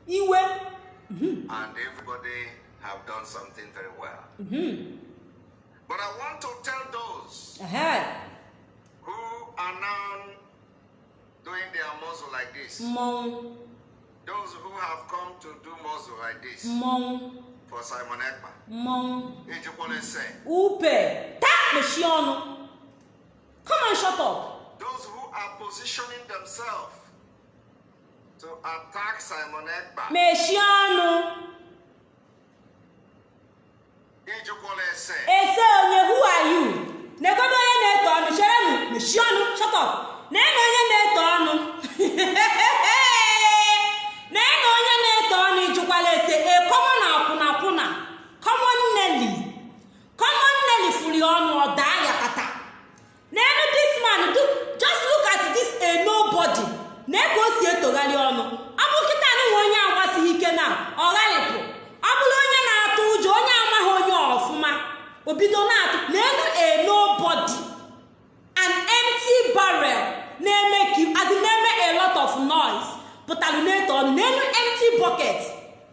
Iwe. Mm -hmm. And everybody have done something very well. Mm -hmm. But I want to tell those Ehe, who are now doing their muzzle like this, mmọnwụ those who have come to do muzzle like this. Mmọnwụ for Simon Ekpa, mmọnwụ Ejikwane say, upe. Taa mechie ọnụ come on shut up. Those who are positioning themselves to attack Simon Ekpa, say, ese? Onye who are you? Negodo onye na-eto ọnụ cherenụ mechie ọnụ shut up. Na-ena onye na-eto ọnụ. <laughs> Na-ena onye na-eto ọnụ ịjụkwala ese? E common akwụna akwụna nelly. Common nelly furi ọnụ ọ daa ya kata. N'elu this man do just look at this a nobody. Na ka o si etogharị ọnụ. Ọ bụ kịta nwe onye agbasighị ike na ọ gharịpụ ọ bụrụ onye na-atụ ụjọ onye o bido na-atụ n'elu a nobody. An empty barrel na-eme in na-eme a lot of noise. Pụtara na-eto ọnụ n'elu empty bucket.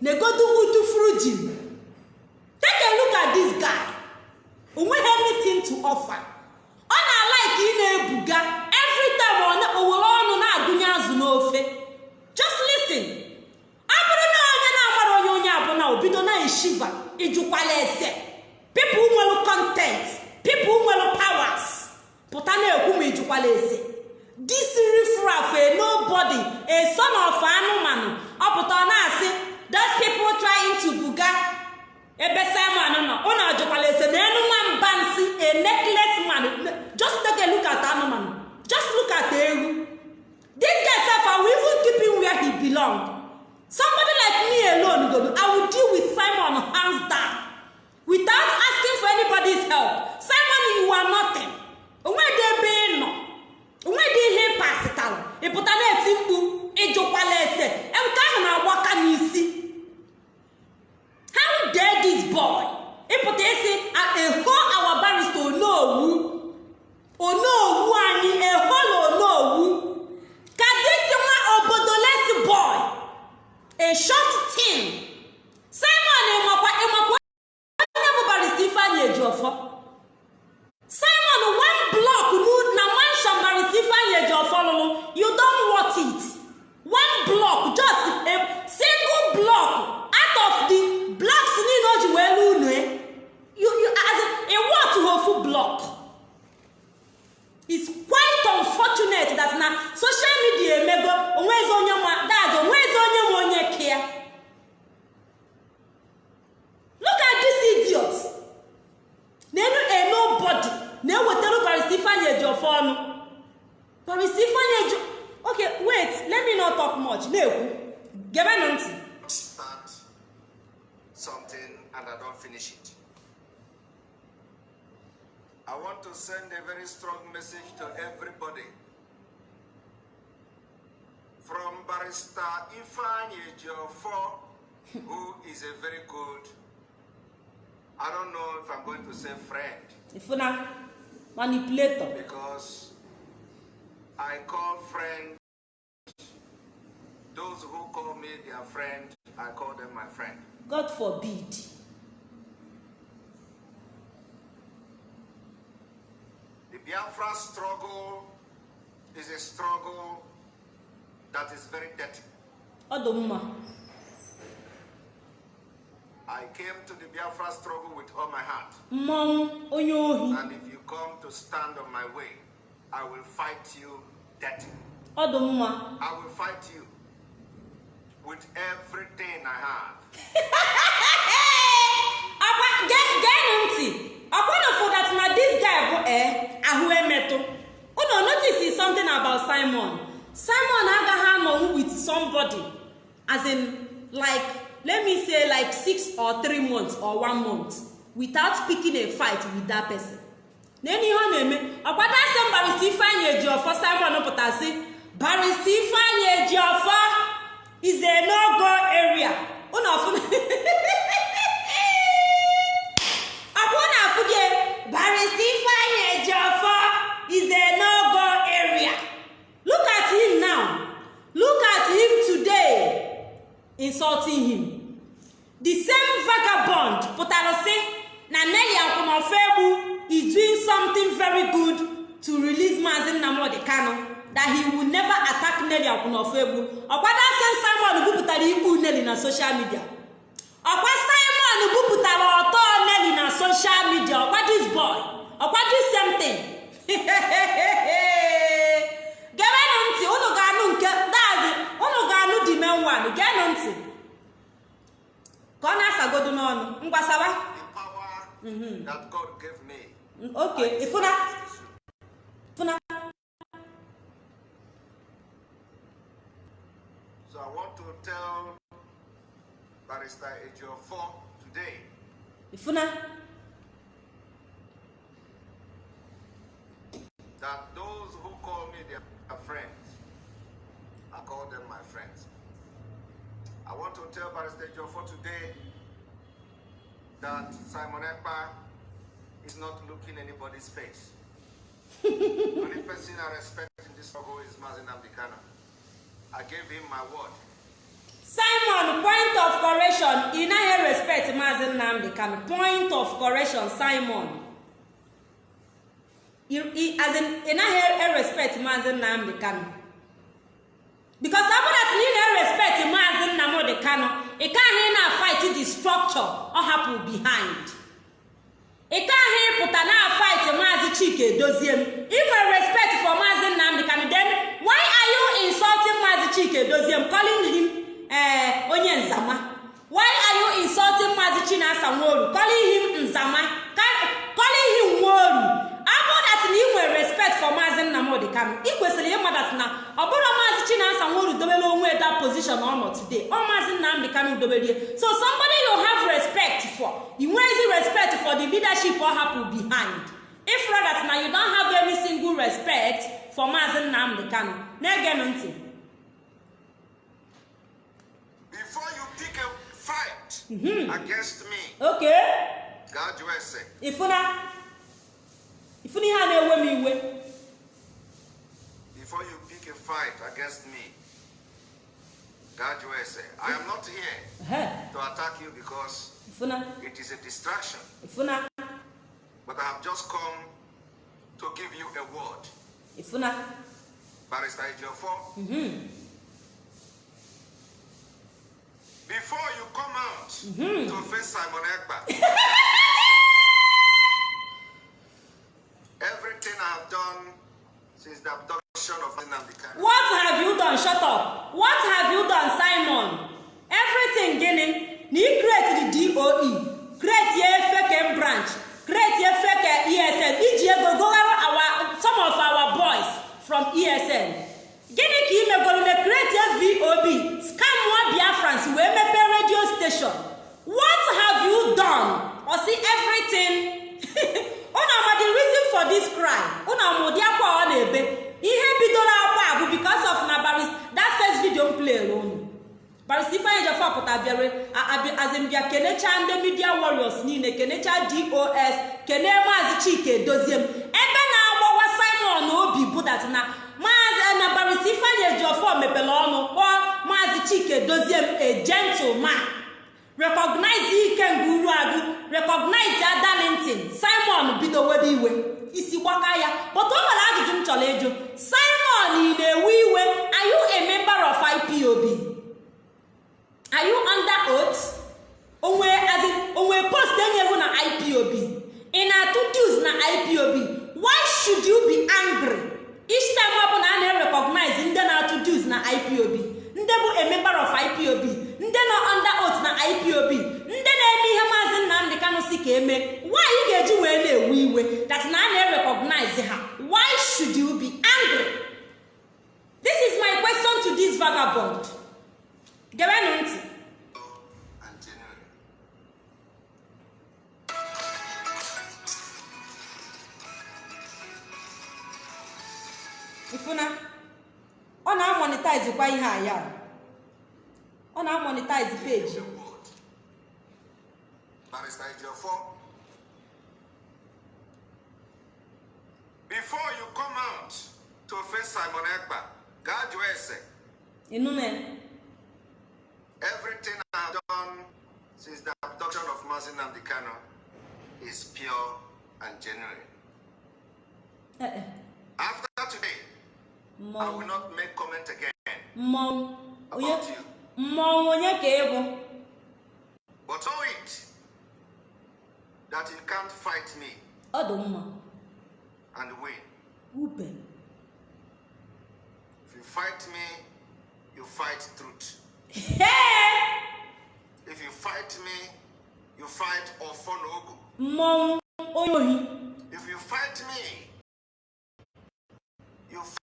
Na-egodu udu frujin take a look at this guy. O nweghị anything to offer. Ọ na-alaiki ị na-ebuga. Every time na- o ọnụ na-agụnye azụ n'ofe. Just listen. Ọ bụrụ na onye na-amara onye onye abụla o bido na-eshiva ịjụkwala ese. Pipụl nwere content pipụl nwere powers pụta na-ekwu ma ịjụkwala ese this rifraf a nobody a son of anụmanụ ọ pụta ọ na-asị those people trying to buga ebe simon nọ ụnụ ọjụkwala ese na enu nwamba nsị a necklace man. Just take a look at anụmanụ. Just look at ewu this guy sef i will even keep where he belong. Somebody like me alone go i will deal with simon hands down. Without asking for anybody's help simon you are nothing. Onwedị ebe ị nọ. Onwedị ihe pasịtara ịpụta na-eti mkpu ịjụkwala ese. Nke ahụ na-agbaka n'isi. How dare this boy? Ịpụta isi eho our barrister onowu onowu anyị eho na onowu ka dịsi nwa obodo lesi boy. A short tin simon ịmakwa ịmakwa onye bụ barista ifeanyị ejiọfọ simon one block nu- na mansion barista ifeanyị ejiọfọ lụrụ you don want it one block just a single block out of the blocks niile o ji wee lu unu you you as in a what ofu block it's quite unfortunate that na social media emego onwezi onye ma dad onwezi onye ma onye kia look at this idiot na-enu a nobody na-ewetara barista ifeanyị eji ọfọ ọnụ barista ifeanyị eji okay wait let me not talk much na-ekwu gebenụ ntị start something and I don't finish it. I want to send a very strong message to everybody. From Barrister Ifeanyi Ejiofor, who is a very good, I don't know if I'm going to say friend, ifuna manipulator because I call friend those who call me their friend, I call them my friend. god forbid The Biafra struggle is a struggle that is very dirty. I came to the Biafra struggle with all my heart. And if you come to stand on my way, I will fight you dirty. I will fight you with everything I have. <laughs> akwa ge- ọkwanụ fụdat na this guy bụ ee ahụ emetụ. Unu notice something about simon. Simon agaghị anọnwu with somebody as like let say like six or three months or one month without picking a fight with that person. N'enu ihe ọ na-eme ọkwado asị m barista ifeanyị eji ọfọ simon pụtasị barista ifeanyị eji ọfọ a no-go area. Ụnụ <laughs> barista ifeanyị ejiọfọ is a no-go area. Look at him now. Look insulting him. The same vagabond pụtara sị na nelly akwụnọfọ egbu is doing something very good to release maazi nnamdi kano that he will never attack nelly akwụnọfọ egbu ọkwada sen simon bupụtara ikpu nelly na social media. Ọkwa simon bupụtara ọtọ nelly na social media ọkwa this boy ọkwa <laughs> gebenụ ntị unu ga-anụ nke dazi unu ga-anụ di menwan geenụ ntị. Ka ọ na-asagodo n'ọnụ ịfụna. So I want to tell Barrister Ejiofor ịfụna that those who call me their friends, I call them my friends. I want to tell Barrister Ejiofor today that Simon Ekpa is not looking anybody's face. the only person I respect in this struggle is Mazin Abdikana. I gave him my word. Simon point of correction. Ị naghị respect maazi nnamdị kano point of correction simon. Ị naghị respect maazi nnamdị because ọ bụrụ na ị na-respect maazi nnamdị kano ị kaghị na fight the structure ọ hapụ behind. Ị kaghị ịpụta na fight maazi chike dozie m. Ị nwere respect for maazi nnamdị kano then why are you insulting maazi chike dozie m calling him eh, onye nzama. Why are you insulting maazi chinasa nworu? Calling him nzama. Ca- calling him nworu. Abụ that na ị nwere respect for maazi nnamdị kano ị kwesịrị ịma that na ọ bụrụ maazi chinasa nworu dobere onwe that position ọ nọ today ọ maazi nnamdị kano doberie so somebody you have respect for ị nwezi respect for the leadership ọ hapụ behind. If rather na you don't have any single respect for maazi nnamdị kano na-egenụ ntị. Pick a fight mm-hmm. against me, okay. God USA, ịfụna ịfụna ihe a na-ewe m iwe. Before you pick a fight against me, God USA, I am not here Ehe, to attack you because ịfụna it is a distraction, ịfụna but I have just come to give you a word. ịfụna Barrister Ejiofor, mm-hmm. Before you come out to face Simon Ekpa, <laughs> everything I have done since the abduction of Nnamdi what have you done? Shut up. What have you done simon? Everything gịnị na ị create the doe create ye fake branch. Create ye fake esn iji ego goghara our some of our boys from esn gịnị ka create ye vob scam nwa biafrans wee mepee radio station. What have you done? See everything. <laughs> Unu ama the reason for this cry unu ama akwa ọ na-ebe? Ihe bidoro akwa bụ because of na baris that first video m play unu. Baris ifeanyi jefọ pụta bịara azimbia kenechaa ndị media warriors niile kenechaa dos kene maazị chike dozie m. Ebe na-agbawa simon obi budat na maazị na baris ifeanyi ejiofọ mepere ọnụ kpọọ maazị chike dozie m a gentleman. Recognize ike nguru agụ recognize darlington. Simon bido webe iwe isi gbaka ya. But o nwere ajụjụ m chọrọ ịjụ. Simon ị na-ewe iwe? Are you a member of ipob are you under in onwe post enyewu na ipob ị na-atụ dues na ipob why should you be angry? Each time ọ bụla a na-recognize ndị na-atụ dues na ipob ndị bụ a member of ipob ndị nọ under oath na ipob ndị na-eme ihe maazị nnamdị kanụ si ka eme why ga-eji wee na-ewe iwe? That na a na-recognize ha. Why should you be angry? This is my question to this vagabond. Gebenụ ntị. Ifuna ọ na-amonetize kwa ihe a ya. Ọ na-amonetize peji The before you come out to face Simon Ekpa, God USA, ịnụ na everything I've done since the abduction of Mazin Namdekano is pure and genuine. Eh, eh, After today, I mmọnwụ will not make comment again mmọnwụ onye ka ị bụ But know it that you can't fight me ọ dị mma and win. ube If you fight me, you fight truth. Ee! If you fight me, you fight Ofonogu. mmọnwụ onye ohi If you fight me, you fight everything that follows me.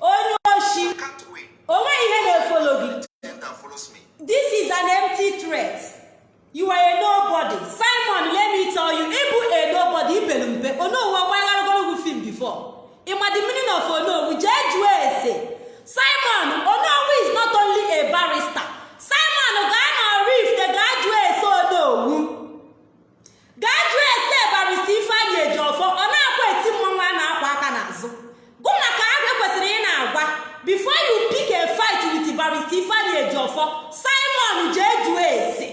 Onye oshi. You can't win. O nweghị ihe na-efolo gị. This is an empty threat. You are a nobody. Simon let me tell you ịbụ a nobody ibelu mpe. Onowu ọgbagharagorogu film before. Ịma the meaning of onowu jee jụọ ese. Simon onowu is not only a barrister simon gaa na rift gaa jụọ ese onowu gaa jụọ ese barista ifeanyị ejiọfọ ọ na-akwa eti mmanwụ a na-akwa aka n'azụ gụ maka agụ ekwesịrị ị na-agwa before you pick a fight with barista ejiọfọ simon jee jụọ ese.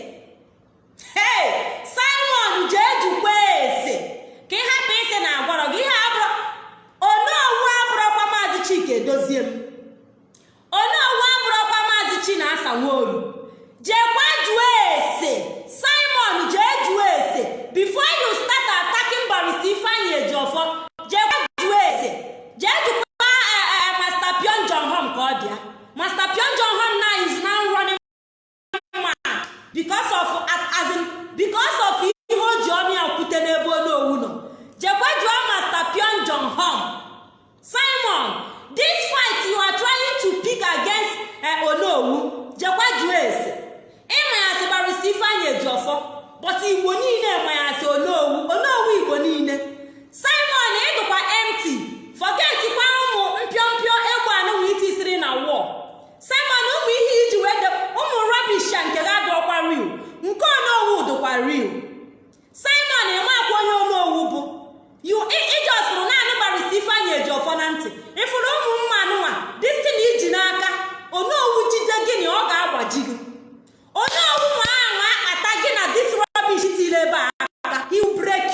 Hey simon jee jụkwa ese. Ka ị hapụ isi na agwarọ gị ihe abụrụ onowu abụrọkwa maazị chika edozie m. Onowu abụrọkwa maazị chinasa nworu jekwa jụọ ese. Simon jee jụọ ese. Before you start attacking barista ifeanyị ejiọfọ jekwa jụọ ese. Jee jụkwa eh, eh, master pion john hom ka ọ bịa master pion john hom running mad because of as in because of ihe o ji ọnụ ya kwute n'ebe onowu nọ. Jekwa jụọ master pion john hom simon this fight you are trying to pick against eh, onowu jekwa jụọ ese. Ịma ya sị barista ifeanyị ejiọfọ but igbo niile ma ya sị onowu onowu igbo niile. Simon ịdụkwa empty. Forgetkwa ụmụ mpịọmpịọ egbe anụnwa itisiri na wọl simon ụmụ ihe iji wee ụmụ rubbish nke real nke onowu dụkwa real. Simon ịmakwa onye onowu bụ. Yu ijosụrụ naanị barista ifeanyị eji ọfọ na ntị. Ịfụrụ ụmụ mmanụnwa distin iji n'aka onowu jide gị ọ ga-agbaji gị. Onowu nwa ahụ ata gị na dis rubbish tiri ebe a aka he will break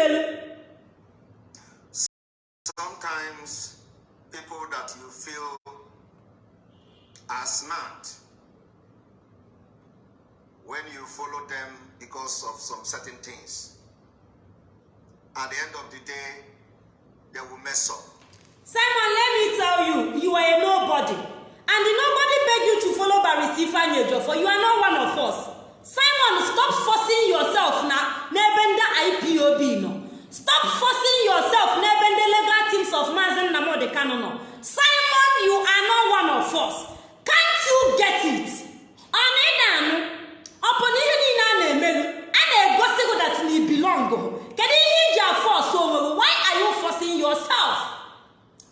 melu Sometimes people that you feel are smart, when you follow them because of some certain things, at the end of the day, they will mess up. simon let me tell you you are a nobody. And the nobody beg you to follow barrister ifeanyi ejiofor you are not one of us simon stop forcing yourself na n'ebe ndị ipob nọ. Stop forcing yourself n'ebe ndị legal teams of maazị nnamdi kanu nọ. Simon you are not one of us. Can't you get it? Ọ ị na-anụ? Ọ bụ na ihe niile a na-emeghu a na-egosi gị that na belong. Kedu ihe iji afọs onwe gị? Why are you forcing yourself?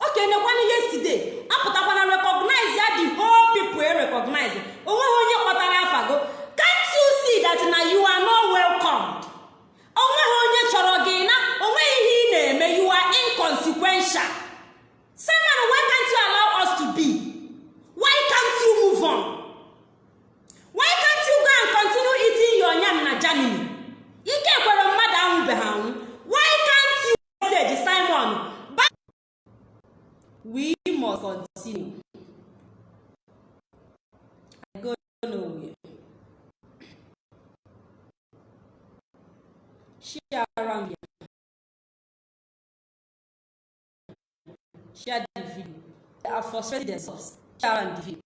Oke nekwana yesterday apụtakwana recognize ya the whole people e recognize. Onweghị onye kpọtara afa go can't you see that na you are not welcomed. Onweghị onye chọrọ gị na o nweghị ihe ị na-eme you are inconsequential. Simon why can't you allow us to be? Why can't you move on? Why can't you go and continue eating your yam na germany? Ike kwere mmadụ anwụbeghị anwụ. Why can't you message simon? Back we must continue. I go nowhere. Share share the video. They are frustrated themselves. Share the video.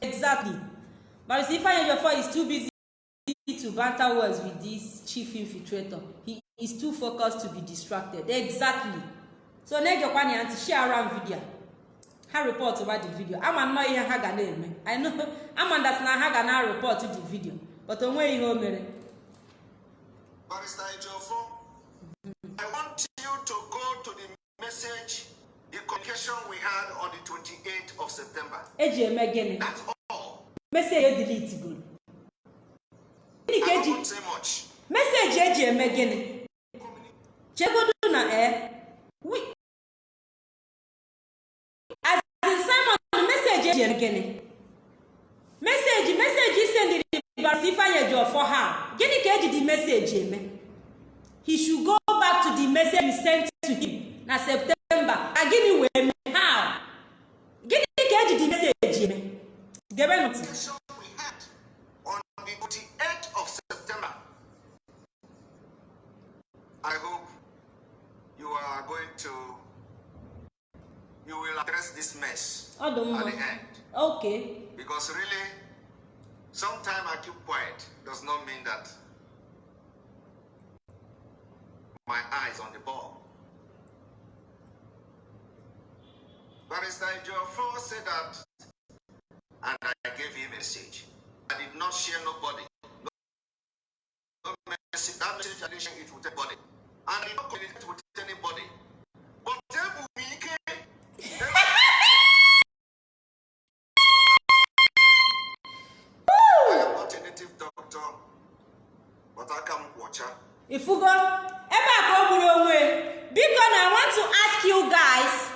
Exactly. But if Ejiofor is too busy to banter words with this chief infiltrator. He is too focused to be distracted. Exactly. So na-egekwa na ya ntị share around video. Ha report over the video. Ama nnọọ ihe ha ga na-eme. I know. <laughs> Ama na ha ga na report the video. But o nweghị ihe o mere. Barrister Ejiofor, I want you to go to the message, the communication we had on the 28th of September. eji eme gịnị? That's all. meseji edelete goro gịnị ka eji won't say much. meseji eji eme gịnị? Chegodu na e eme gịnị meseji meseji isendiri barisi ifeanyi ejiofor ha gịnị ka eji di meseji eme? He should go back to the message you sent to him na september. Na gịnị wee mee how? Gịnị ka eji di meseji eme? Gebe ntị we on the 28th of September. I hope you are going to, you will address this mess dị at the end. Okay. Because really, sometimes I keep quiet does not mean that my eyes on the ball. Barrister Joffo said that, and I gave him a message. I did not share nobody. No message. That message, it with anybody. And I did not communicate with anybody. But they ifugo ebe a ka o gburu onwe. Biko na i want to ask you guys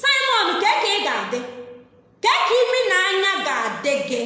simon kee ka ị ga-adị? Kee ka imi na anya ga-adị gị?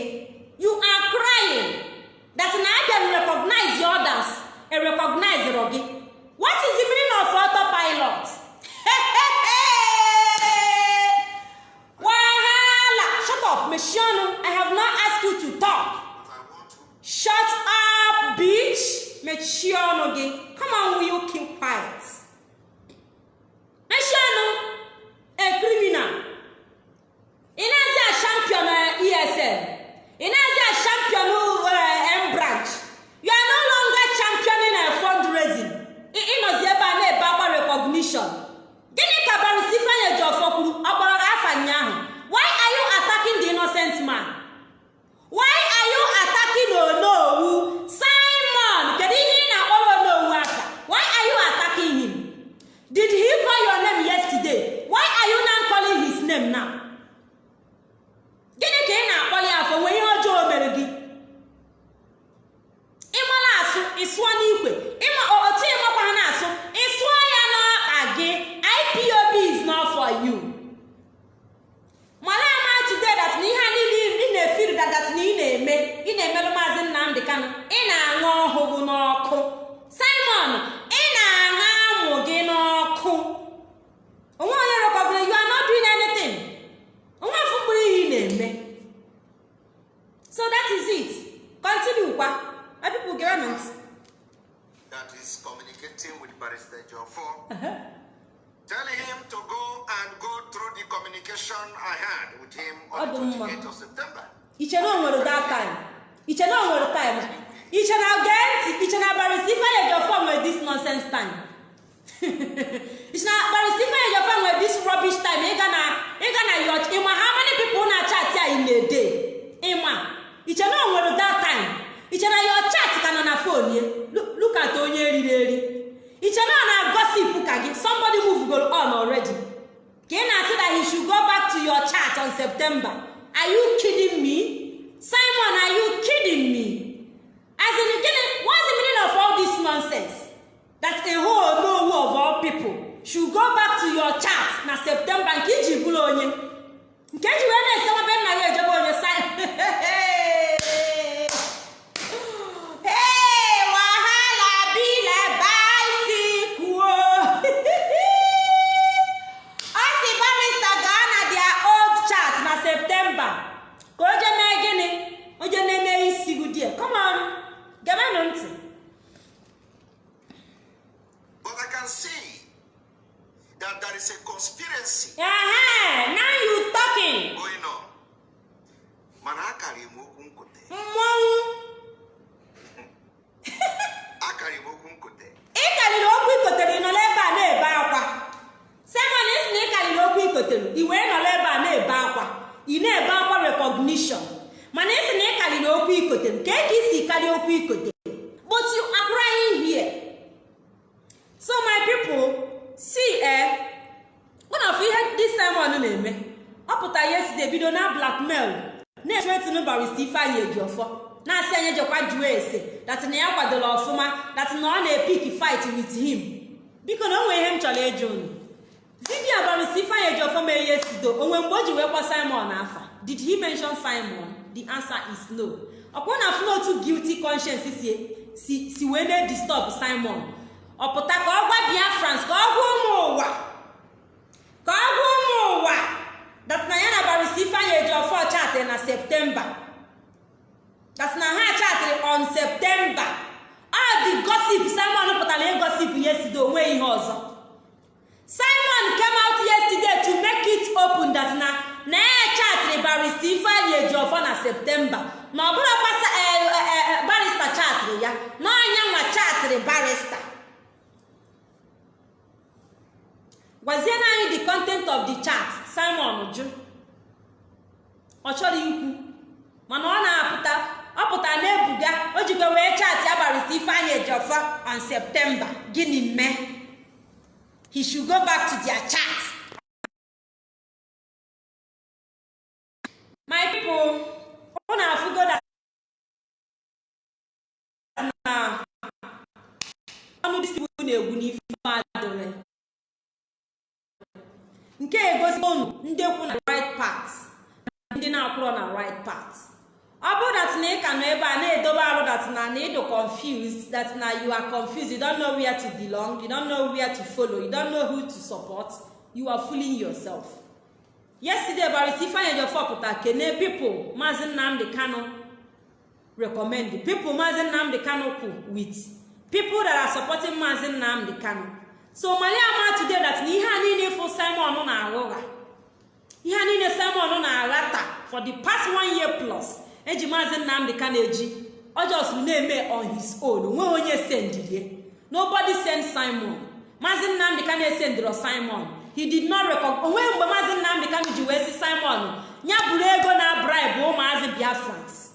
Ọ pụtara yesterday bido na blackmail. Na-etretin barista ifeanyị ejiọfọ na-asị anyị jekwa jụọ ese dat na ya kwadola ọfụma dat na ọ na-epik fight with him. Biko na o ihe m chọrọ ịjụ unu. Vidio barista ifeanyị ejiọfọ mee yesterday onwe mgbe o ji wee kwa simon afa did he mention simon? The answer is no. Ọkwa na afụ n'otu guilty conscience si wee na-disturb simon. Ọ pụta ka ọ gwa biafrans ka ọ gwa ụmụ ụwa ka ọ gwa ụmụ ụwa. Dat na ya na barista ifeanyị ejiọfọ chatịrị na septemba that na ha chatịrị on septemba the gossip simon pụtara ịgosip yesterday onwe ihe ọzọ. Simon came out yesterday to make it open that na na ya chatịrị barista ifeanyị ejiọfọ na septemba na ọ bụrụ kwasa barista chatịrị ya na ọnya nwa chatịrị barista gwaziena anyị the content of the chat simon jụ ọ chọrọ ikwu mana ọ na-apụta ọ pụtara na-ebuga o jikwa wee chaatị abalịta ifeanyị ejiọfọ on septemba gịnị mee he should go back to their chat. My people ọ na-afụgo na ọnụ people na-egwu n'ife adịrị nke egosi unu ndị kwu na right part ndị na-akwụrọ na right part ọ bụrụ dat na ị nọ ebe a na-edobe arụ dat na na ịdụ confused that na you are confused. You don't know where to belong. You don't know where to follow. You don't yesterday barista ifeanyi ejiofor pụta kene people maazị nnamdị kano recommend. People maazị nnamdị kano kwu with people that are supporting nnamdị kano so mali ama today that na ihe a niile fụ simon na-aghụgha ihe a niile simon na-aghata for the past one year plus eji maazị nnamdị ka na-eji ọjọs na-eme on his own onwe onye sendirie nobody send simon. Maazị nnamdị ka na-esendịrọ simon. He did not record onwe mgbe maazị nnamdị ka ji wee si simon ya buru ego na bribe ụmụazị biafrans.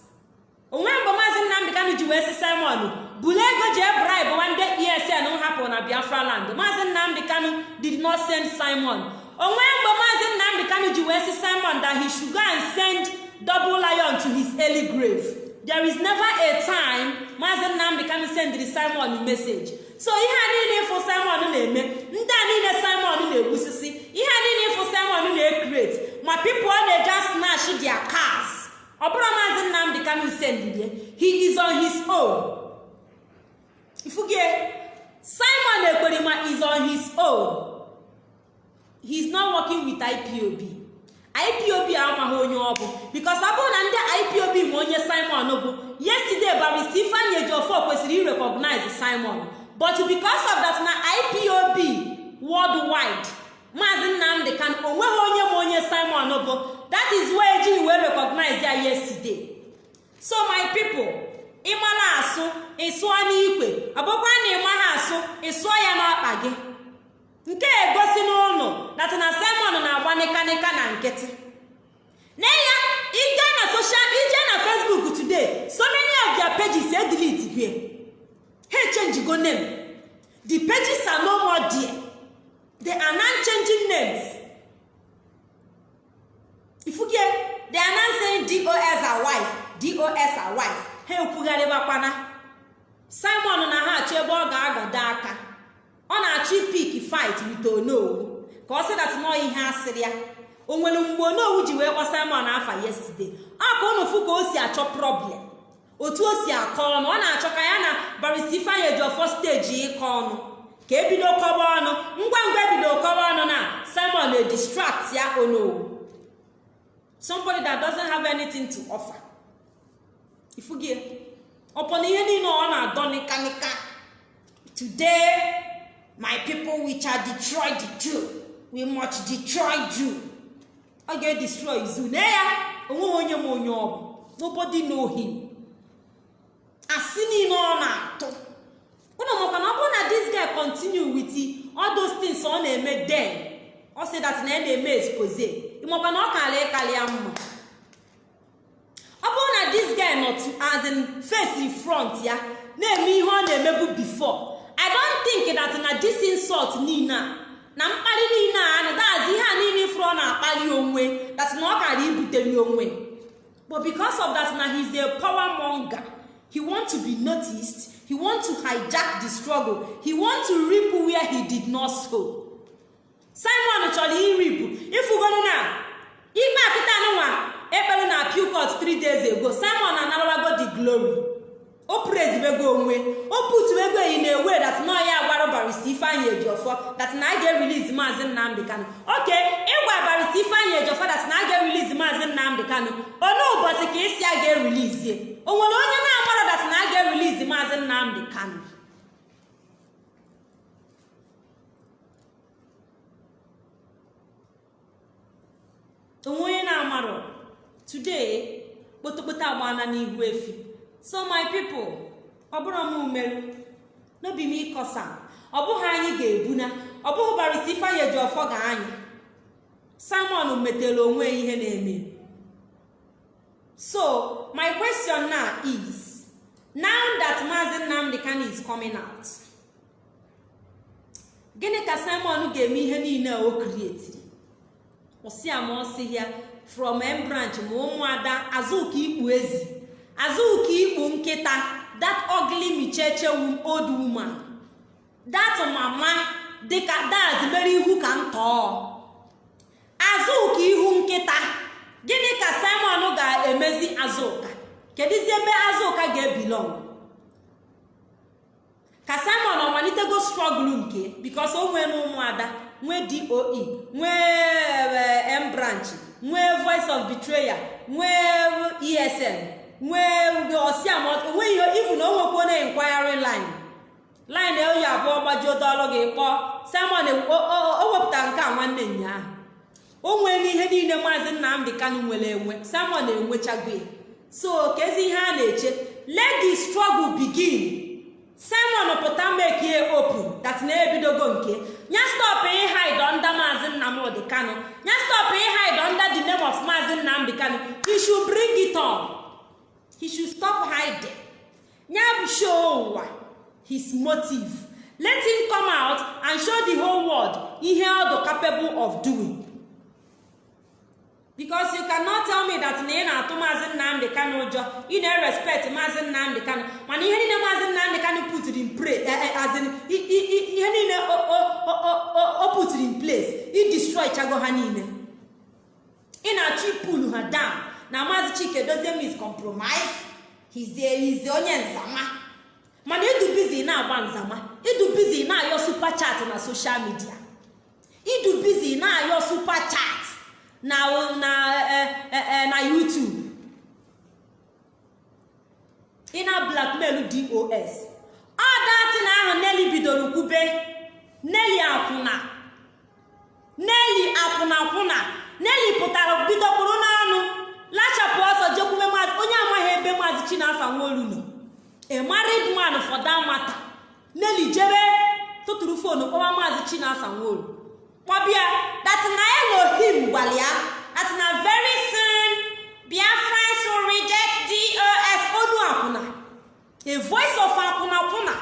Onwe mgbe maazị nnamdị ka ji wee si simon buru ego jee bribe nwanne esn m hapụrụ na biafra land. Maazị nnamdị kanu did not send simon. Onwe mgbe maazị nnamdị kanu ji wee si simon that he should go and send double lion to his early grave. There is never a time maazị nnamdị kanu sendịrị simon message. So ihe a niile ịfụ simon na-eme ndị a niile simon na-egbusisi ihe a niile ịfụ simon na-ekrete ma pipo ọ na-eje snatch their cars ọ bụrụ maazị nnamdị kanu sendịrie he is on his own. Ifugie simon ekperima is on his own. He is not working with ipob ipob amaghị onye ọ bụ bikos ọ bụrụ na ndị ipob ma onye simon bụ yesterday barista ifeanyi ejiofor kwesịrị irecognize simon. But because of that na ipob worldwide maazị nnamdị kan o nweghị onye ma onye simon bụ that is why ejighị wee recognize ya yesterday. So my people ịmara asụ ịsụọ n'ikwe. Ọ bụkwa na ịmaghị asụ ịsụọ ya n'ọkpa gị. Nke egosi n'ụlọ data na simon na-agba nịkanịka na nkịtị. Na ya ije na social ije na facebook today so many of their pages edelete gwe ha echenjigo name. The pages are no more there. They are now changing names. Ifugie they are dos are wife. Dos are wife. Ha ekwugharịbakwana simon na ha achọ ebe ọ ga-agado aka. Ọ na-achọ ipik fight with onowu. Ka ọ sị dat nọ ihe asịrị ya. O nwere mgbe onowu ji wee kpọ simon afa yesterday. Ọ ka ụnụ fụ ka o si achọ problem. Otu o si akọ ọnụ ọ na-achọ ka ya na barista ifeanyị ejiọfọ steji ịkọ ọnụ. Ka ebido kọba ọnụ. Ngwa ngwa ebido kọba ọnụ na simon edistract ya onowu. Somebody that doesn't have anything to offer. Ifugie na ihe niile ọ na-adọ nịkanịka today my people which are destroyed truth we much destroy you ọ ga-edestroy zu na ya o nweghị onye ma onye ọ bụ. Nobody know him. Asị niile ọ na-atụ. Ụnụ maka na ọ bụrụ na this guy continue with all those things ọ na-eme den ọ sị that na ya na-eme expose. Ịmakwa na ọ kara ịkarịa mma. Ọ bụrụ na this guy nọ to as in face front ya na-eme ihe ọ na-emebu before i don't think that na this insult niile a na mkpali niile a na dazi ihe a niile ọ na-akpali onwe that na ọ kara ibutere onwe. But because of that na he's a power monger. He want to be noticed. He want to hijack the struggle. He want to reap where he did not sow. Simon chọrọ iripụ ifugonu na ikpe akịta anụnwa ekpere na pukot 3 days ago. Simon anarawago the glory. O prezibego onwe o putuego yi na ewe dat na ya gwara ifeanyị ejiọfọ dat ga-eriliz maazị nnamdị kanụ oke ịgwa barista ifeanyị ejiọfọ dat na a ga-eriliz maazị nnamdị kanụ onye ụbọchị ka isi a ga-erilizie o nwere onye na-agbara dat na ga-eriliz maazị nnamdị kanụ onwe onye na-amarọ. Today kpotokpoto agbana n'ihu efi. So my people ọ bụrụ m umeru n'obi m ịkọsa ọ bụghị anyị ga-ebuna ọ bụghị barista ifeanyị eji ọfọ ga anyị simon metere onwe ihe na-eme. So my question now is now that maazị nnamdị kano is coming out gịnị ka simon ga-eme ihe niile o krietiri ọ sị ama ọ sị ya from m branch ma ụmụada azụka ikpu ezi. Azụka ikpu nkịta. That ugly micheche old woman. That mama dịka daz mere ihu ka ntọọ azụka ihu nkịta. Gịnị ka simon ga-emezi azụka kedụzi ebe azụka ga-ebilong ka simon ọ malitego strọgl nke bikos o nwee na ụmụada nwee doe nwee m branch nwee voice of betrayal nwee esm nwee ihe ifu na o nwekwa na inquiry line. Line oyi abụọ gbajuo dọlụ gị kpọọ simon o wepụtara nke a nwanne nyaahụ o nwere ihe niile maazị nnamdị kanu nwere enwe simon enwechago ya. So kezi ihe a na-eche let the struggle begin. Simon pụta make ye open that na-ebidogo nke nya stop ịhide under maazị nnamdị kanu. Nya stop ịhide under the name of maazị nnamdị kanu. He should bring it on. He stop hiding. Nya show ụwa his motive. Let him come out and show the whole world ihe ọ dị capable of doing. Because you cannot tell me that na ị na-atụ maazị nnamdị kanu ụjọ ị na-erespect maazị nnamdị kanu mana ihe niile maazị nnamdị kanu putiri in place as in ihe niile o putiri in place. I destroy chago ha niile ị na-achọ ipulu ha down. Na maazị chike dozie mis compromise. Hizie onye nzama. Mana ịdụ bizi na-agba nzama. Ịdụ bizi na-ayọ super chat na social media. Ịdụ bizi na-ayọ super chat. Na na na youtube. Ị na blackmail dos ọ datin ahụ neli bidoro kwube. Neli akwụna. Neli akwụnakwụna neli pụtara bido kpụrụ n'anụ lachapụ ọsọ jekwume maazị onye amaghị ebe maazị chinafa nwaolu nọ. A married man for that matter. Neli jebe tụtụrụ fonu kpọwa maazị chinasa nwaolu. Kpọbịa that na elohim gwara that na very soon biafrans will reject dos onu akwụna a voice of akwụna akwụna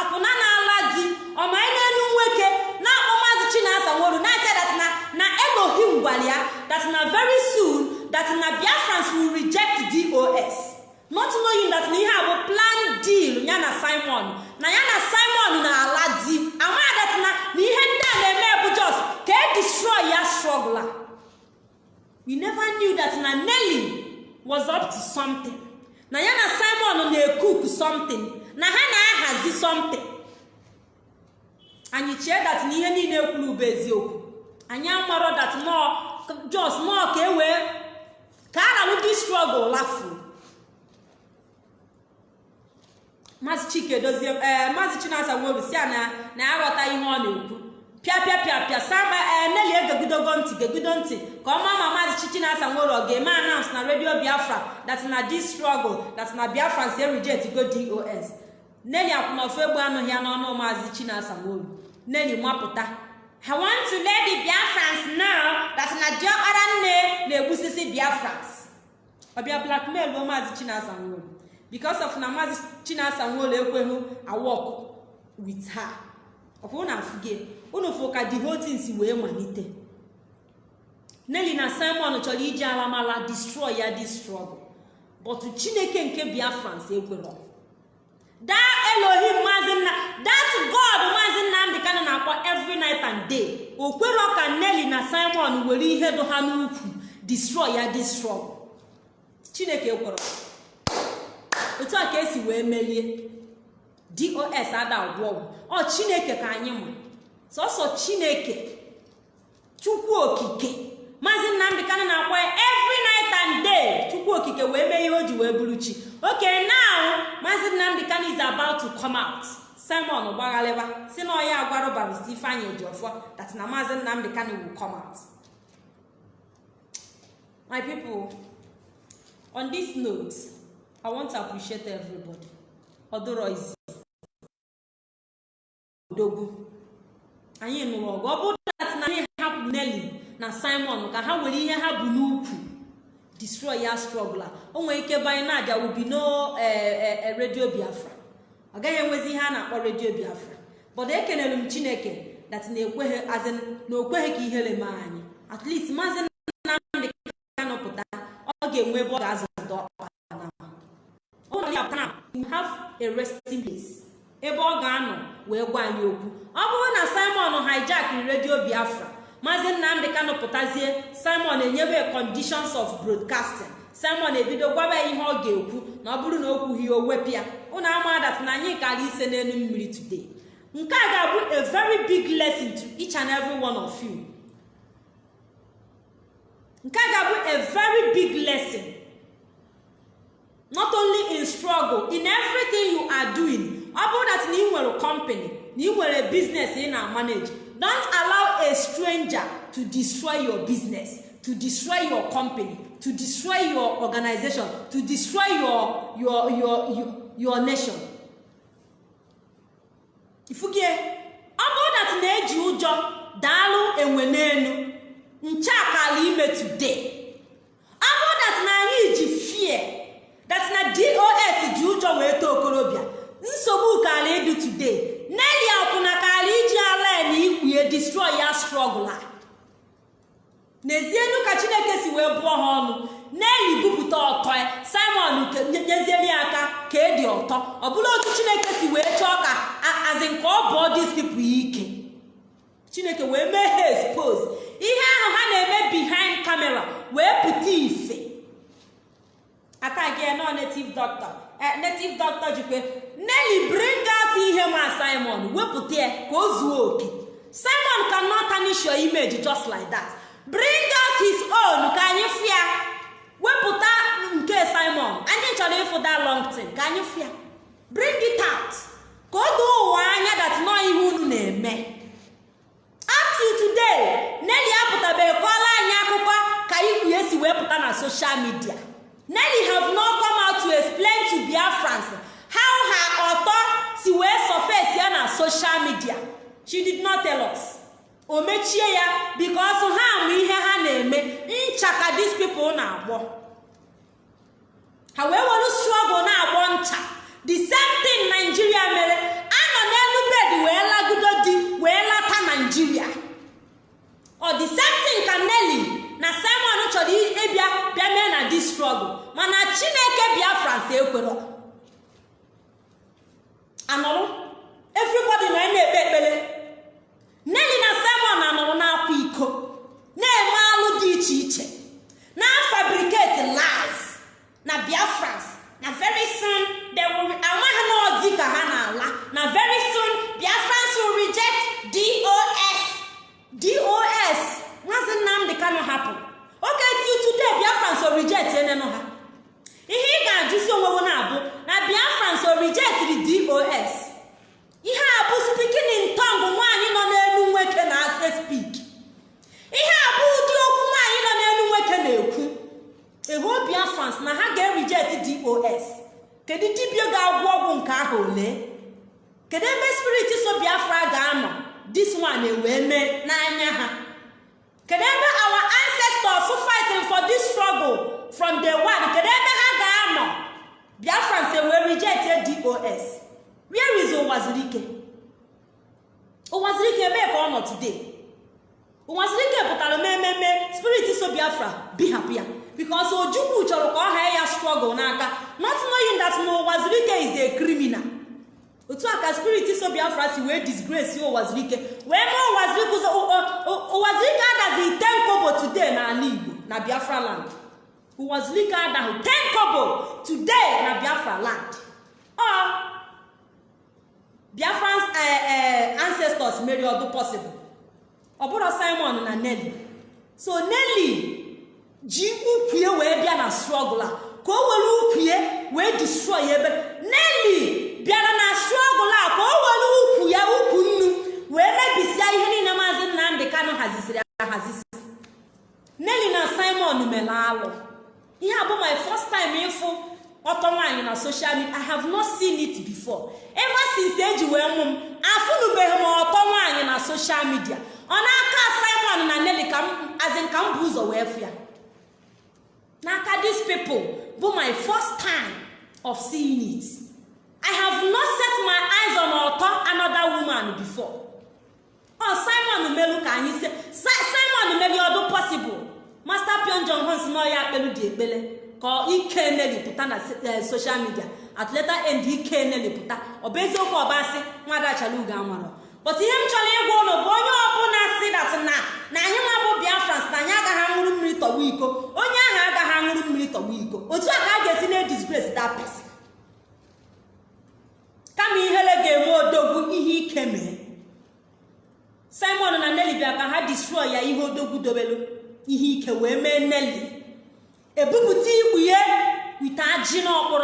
akwụna na-ala di ọma n'elu nwoke na-akpọ maazị chinasa nwaolu na-ase that na na elohim gwara that na very soon that na biafrans will reject dos not knowing that na ihe a bụ plan deal ya na simon. Na ya na simon na-ala di amadat na ihe ndị a na-eme bụ jos ka e destroy ya struggle. We never knew that na nelly was up to something. Na ya na simon na-ekuku something. Na ha na-ahazi something. Anyị chee dat na ihe niile kwuru bụ eziokwu anyị amarọ dat nọ jos nọ ka e wee ka a ralụ di lafuo maazị chike dozie ee maazị chinasa nweru si a na na aghọta ihe ọ na-ekwu. Pịa pịa saba eneli egegidogo ntị gegido ntị ka ọma ma maazị chichi na asa nwere ọ ga-eme announce na redio biafra that na this struggle that na biafra si reject go dos neli akwụna ofu egbe anụghị ya n'ọnụ maazị chinasa nwolu neli mapụta. I want to let Biafrans know that na diọkpara nne na-egbusisi Biafrans. ọbịa blackmail maazị chinasa nwolu because of na maazị chinasa nwolu ekweghị awọk with her. Ọkwa unu afụge unu fụ ka the wee malite Nelly na Simon chọrọ iji alamala destroy ya this struggle but chineke nke Biafrans ekwerọ that Elohim maazị nna that God maazị Nnamdị Kanu na-akpọ every night and day. O kwerọ ka Nelly na Simon were ihe dụ ha n'ukwu destroy ya this struggle chineke ekwerọ otu a ka esi wee merie dos ada agwọ ọgwụ. Ọ chineke ka anyị ma sọsọ chineke chukwu okike. Maazị nnamdị kanụ na-akwa ya every night and chukwu okike wee mee ihe o ji wee bụrụ chi. Okay now maazị nnamdị kanụ is about to come out. Simon gbaghalịba si na ọya agwarụ barista ifeanyị ejiọfọ that na maazị nnamdị kanụ will come out. My people on this note i want to appreciate everybody. Izi odogwu. Anyị nụrụ ọgụ. Ọ bụrụ dat na anyị hapụ Nelly na Simon ka ha were ihe ha bụ n'ukwu. Destroy ya struggle o nwere ike banye na aja ubi no redio biafra. Ọ gaghị enwezi ihe a na-akpọ redio biafra. But ekelere m chineke dat na ekweghị azin na okweghị ka ihere mee anyị. At least maazị nnamdị kanụ pụta ọ ga-enwe ebe ọ ga-azụta ọkpa na ụlọ ya pụtara have a resting place. Ebe ọ ga-anọ wee gwa anyị okwu. Ọ bụrụ na simon hijack redio biafra maazị nnamdị kanụ pụtazie simon enyebe conditions of broadcasting. Simon ebido gwaba ya ihe ọ ga-ekwu na ọ bụrụ na o kwughị o wepịa ụnụ amadat na anyị kara ise n'elu mmiri today. Nke a ga-abụ a very big lesson to each and every one of you. Nke a ga-abụ a very big lesson not only in struggle in everything you are doing ọ bụrụ that na ị nwere company na ị nwere business ị na-manage don't allow a stranger to destroy your business to destroy your company to destroy your organization to destroy your your your your, your nation. Ifugie ọ bụrụ that na-eji ụjọ daalụ enwe n'elu nche akala ime today. Ọ bụrụ na anyị ji fear that na dos ji ụjọ wee too okorobịa nsogbu kala ịdị today. Neli akwụna kala iji ala na ikwue destroy ya struggle a. N'ezienu ka chineke si wee bụọ ha ọnụ. Neli bupụta ọtọ ya. Simon nyezieli ya aka ka edi ọtọ. Ọ bụla otu chineke si wee chọọ ka azi nke ọ bụọ dis pipo ike. Chineke wee mee ha expose. Ihe ahụ ha na-eme behind camera wee pụta ife atagi nọ native doctor. Native doctor jikwe neli bring out ihe ma simon. Wepụta ya ka o zuo oke. Simon cannot tarnish your image just like that. Bring out his own ka anyị fịa. Wepụta nke simon. Anyị chọrọ ịfụ that long ka anyị fịa. Bring it out. Ka o doo ụwa anya that nọ ihe unu na-eme. Up till today neli apụtabeghị kọọla anyị akụkọ ka ikwu ya si wee pụta na social media. Nelly have not come out to explain to Biafrans how her ọtọ si wee surface ya na social media. She did not tell us. O mechie ya because ha ma ihe ha na-eme ncha ka these people na-agbọ. Ha wee were struggle na-agbọ ncha. The same thing Nigeria mere anọ n'elu bed wee lagudo di wee lata Nigeria. Ọ same thing ka Nelly na simon chọrọ ịbịa bịa mee na dis struggle mana chineke biafrans ekwero anọrụ everybody na na-ekpe ekpere neli na simon anọrụ na-akwa iko na-eme alụ dị iche iche na fabricate lies na biafrans. Na very soon they will amaghị na ọdị ka ha na-ala. Na very orijet enenu ha. Ihe ị ga-ajụzi onwewo na-abụ na biafrans orijetiri dos ihe a bụ spikin ntong nwaanyị nọ n'elu nwoke na ase spik ihe a bụ ụdị okwu nwaanyị nọ n'elu nwoke na-ekwu. Ehu biafrans na ha ga-erijet dos kedu dibia ga-agwọ ọgwụ nke ahụ ole? Kedu ebe spirit so biafra ga-anọ? Dis one e wee mee n'anya ha. Kedu ebe our ancestors fa from day one kedu ebe ha ga-anọ? Biafrans ewee reject dos where is ụwazirike ụwazirike ebee ka ọ nọ today? Ụwazirike pụtara mmemme spirit so biafra bihapụ ya. Because ojukwu chọrọ ka ọ haa ya struggle n'aka. Not knowing that na ụwazirike is a criminal. Otu a ka spirit so biafra si wee disgrace ụwazirike wee mee ụwazirike ụwazirike adazi ten kobo today n'ala igbo na biafra land. Ụwazirike adaghị ten kobo today na biafra land. Ọ biafran ancestors mere ọdụ possible. Ọ simon na nelly. So nelly ji ukwue wee bịa na struggle a. Ka o were ukwue wee destroy ebe. Nelly bịara na struggle a ka o were ukwu ya ukwu nnu wee mebisia ihe niile maazị nnamdị kanụ hazisiri ahazisi. Nelly na simon mere alụ. Ihe a bụ my first time ịfụ ọtọ nwaanyị na social media. I have not seen it before. Ever since eji wee mụ m afụnubeghị m ọtọ nwaanyị na social media. Ọ n'aka simon na m azin ka m bụ ụzọ wee fụ ya. N'aka these people bụ my first time of seeing it. I have not set my eyes on ọtọ another woman before. Ọ simon melu ka anyị simon melu ọdụ possible? Master pion john hons n'ọya akpelu dị ekpele ka ike nelipụta na social media. At later end ike nelipụta ọ bụ eziokwu ọbasị nwada chalugo anwarọ but ihe m chọrọ ịgwa ụlọ bụ onye ọbụla si dat na na anyị nwa bụ biafrans na anyị agaghị aṅụrụ mmiri tọgbu iko. Onye ahụ agaghị aṅụrụ mmiri tọgbu iko. Otu a ka a ga-esi na disgrace person. Kama ihere ga-eme odogwu ihe ike mee. Simon na nelly bịa ka ha destroy ya ihe odogwu dobelu. Ihe ike wee mee nelly ebupụta ikpughe wite ajị na akpụ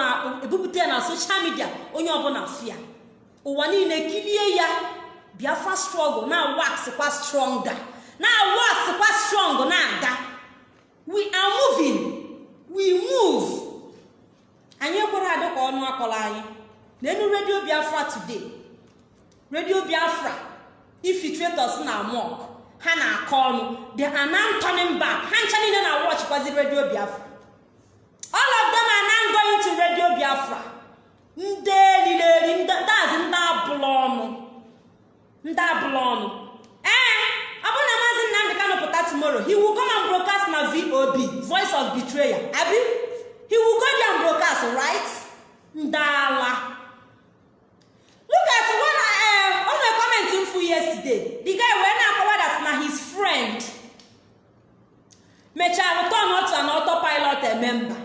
ebupụta ya na soshal midia onye ọbụla fia ụwa niile kirie ya biafra strọgụl na waxkwa stronga na waxkwa strong na-aga we are moving we move. Anyị ekwere adị ka ọnụ akọrọ anyị. N'elu redio biafra today. Redio biafra infiltrators na mok ha na-akọ ọnụ. They are now turning ha ncha niile na watchkwazi redio biafra. All of them are now going to redio biafra. Ndị elireri dazi ndị abụla ọnụ. Ndị abụla ọnụ. Ee ọ bụrụ na maazị nnamdị kano pụta tomorrow he will come and broadcast na vob voice of betrayal abi he will go and broadcast right ndị ala look at when uh, on a comment mfu yesterday the guy wee na-akọwa that na his friend mechara return otu na auto pilot ememba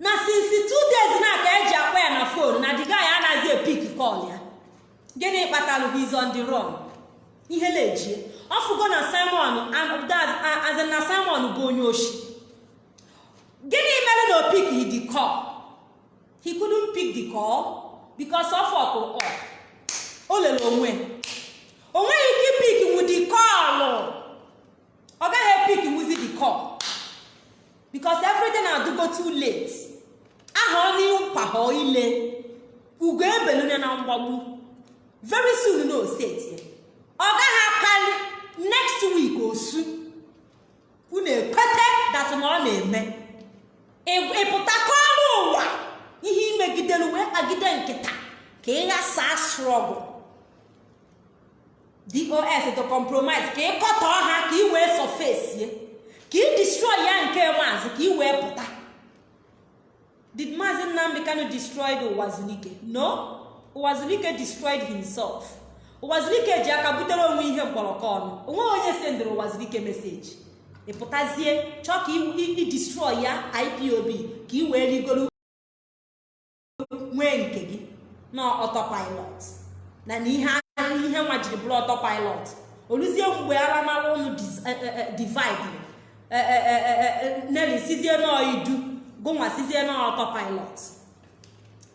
na since two days na ka eji akpọ ya na phone na the guy anaghị epik call ya. Gịnị kpatalụ his on the run? Ihe lejie ọfụgo na simon azin na simon bụ onye oshi. Gịnị mere na opik the call? He couldn't pick the call because ọ o lere onwe. O ike ipik wu the call. Ọ gaghị epik wuzi the call. Because everything adụgo too late. Aha n'ihu mpaghọ ile. Ugo ebelune na mgbagbu. Very soon na oseti ọ gaghị akarị next week osu unu ekwete dat na ọ na-eme. Ịpụta kọọrọ ụwa. Ihe imegidelu wee kpagide nkịta. Ka ị ghasaa strọgụ dos to compromise. Ka ị kọtọọ ha ka ị wee sọfesie ka ị destroy ya nke maazị ka ị wee pụta. Did maazị nnamdị kano destroy the ụwazulike no. Ụwazulike destroyed himself. Ụwazulike ji aka butere onwe ihe mkpọrọkọ ọnụ. Onwe onye sendịrị ụwazulike meseji ịpụtazie chọọ ka ị destroy ya ipob ka ị wee rigoro nwee nke gị. Na ọtọpilot na na ihe ihe nwa jiri bụrụ ọtọpilot oluzie mgbe aramara ụnụ divide. Neli sizie n'idu gụnwa sizie n'ọtọpilot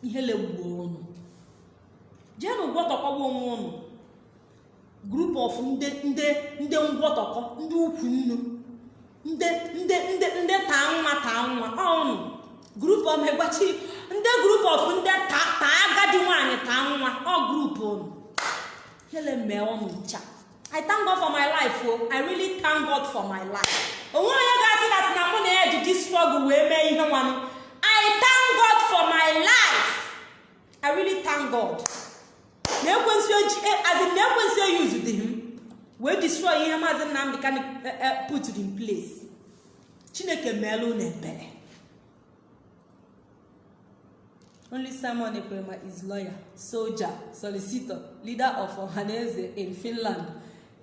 ihe legbuo ụnụ jeenụ gwọtọkọba onwe ụnụ group of ndị ngwọtọkọ ndị ukwu nnu ndị taa nwa taa nwa. Ọnụ group of megbachi ndị group of ndị taa agadi nwaanyị taa nwa. Ọ group unu hele mee ọnụ ncha. I thank god for my life o i really thank god for my life. Onwe onye ga-asị dat na mụ na ya ji dis struggle wee mee ihe nwanụ i thank god for my life. I really thank god. Na na ekwensu use dị m wee destroy ihe maazị nnamdị kan put in place. Chineke meela unu ebere. Only simon ekwerema is lawyer soldier solicitor leader of ohaneze in finland.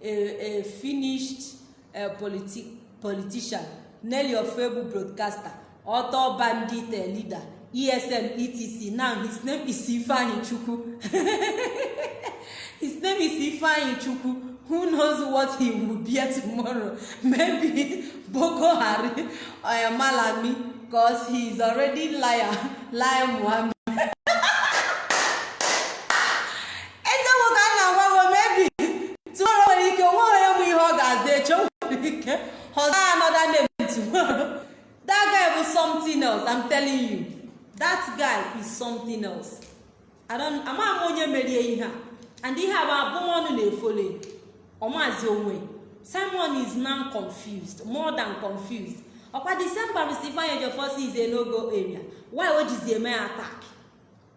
A, a finished uh, politi politician. Nelly ofebu broadcaster. Author bandit leader. Esn etc now his name is ifeanyi chukwu <laughs> his name is ifeanyi chukwu who knows what he will be tomorrow? <laughs> Maybe boko haram or because he is already liar <laughs> liar muhammad eziokwu ka a na-agwa gị mebi tomorrow nwere ike onwe onye nwere ike ọzọ another name tomorrow <laughs> that guy bụ something else i'm telling you. That guy is something else. Ama m onye merie ihe a and ihe a bụ abụmọnụ na-efole ọmazi onwe simon is now confused more than confused. Ọkwa december stephen ejiofor is a no-go area. Why o jizi eme attack?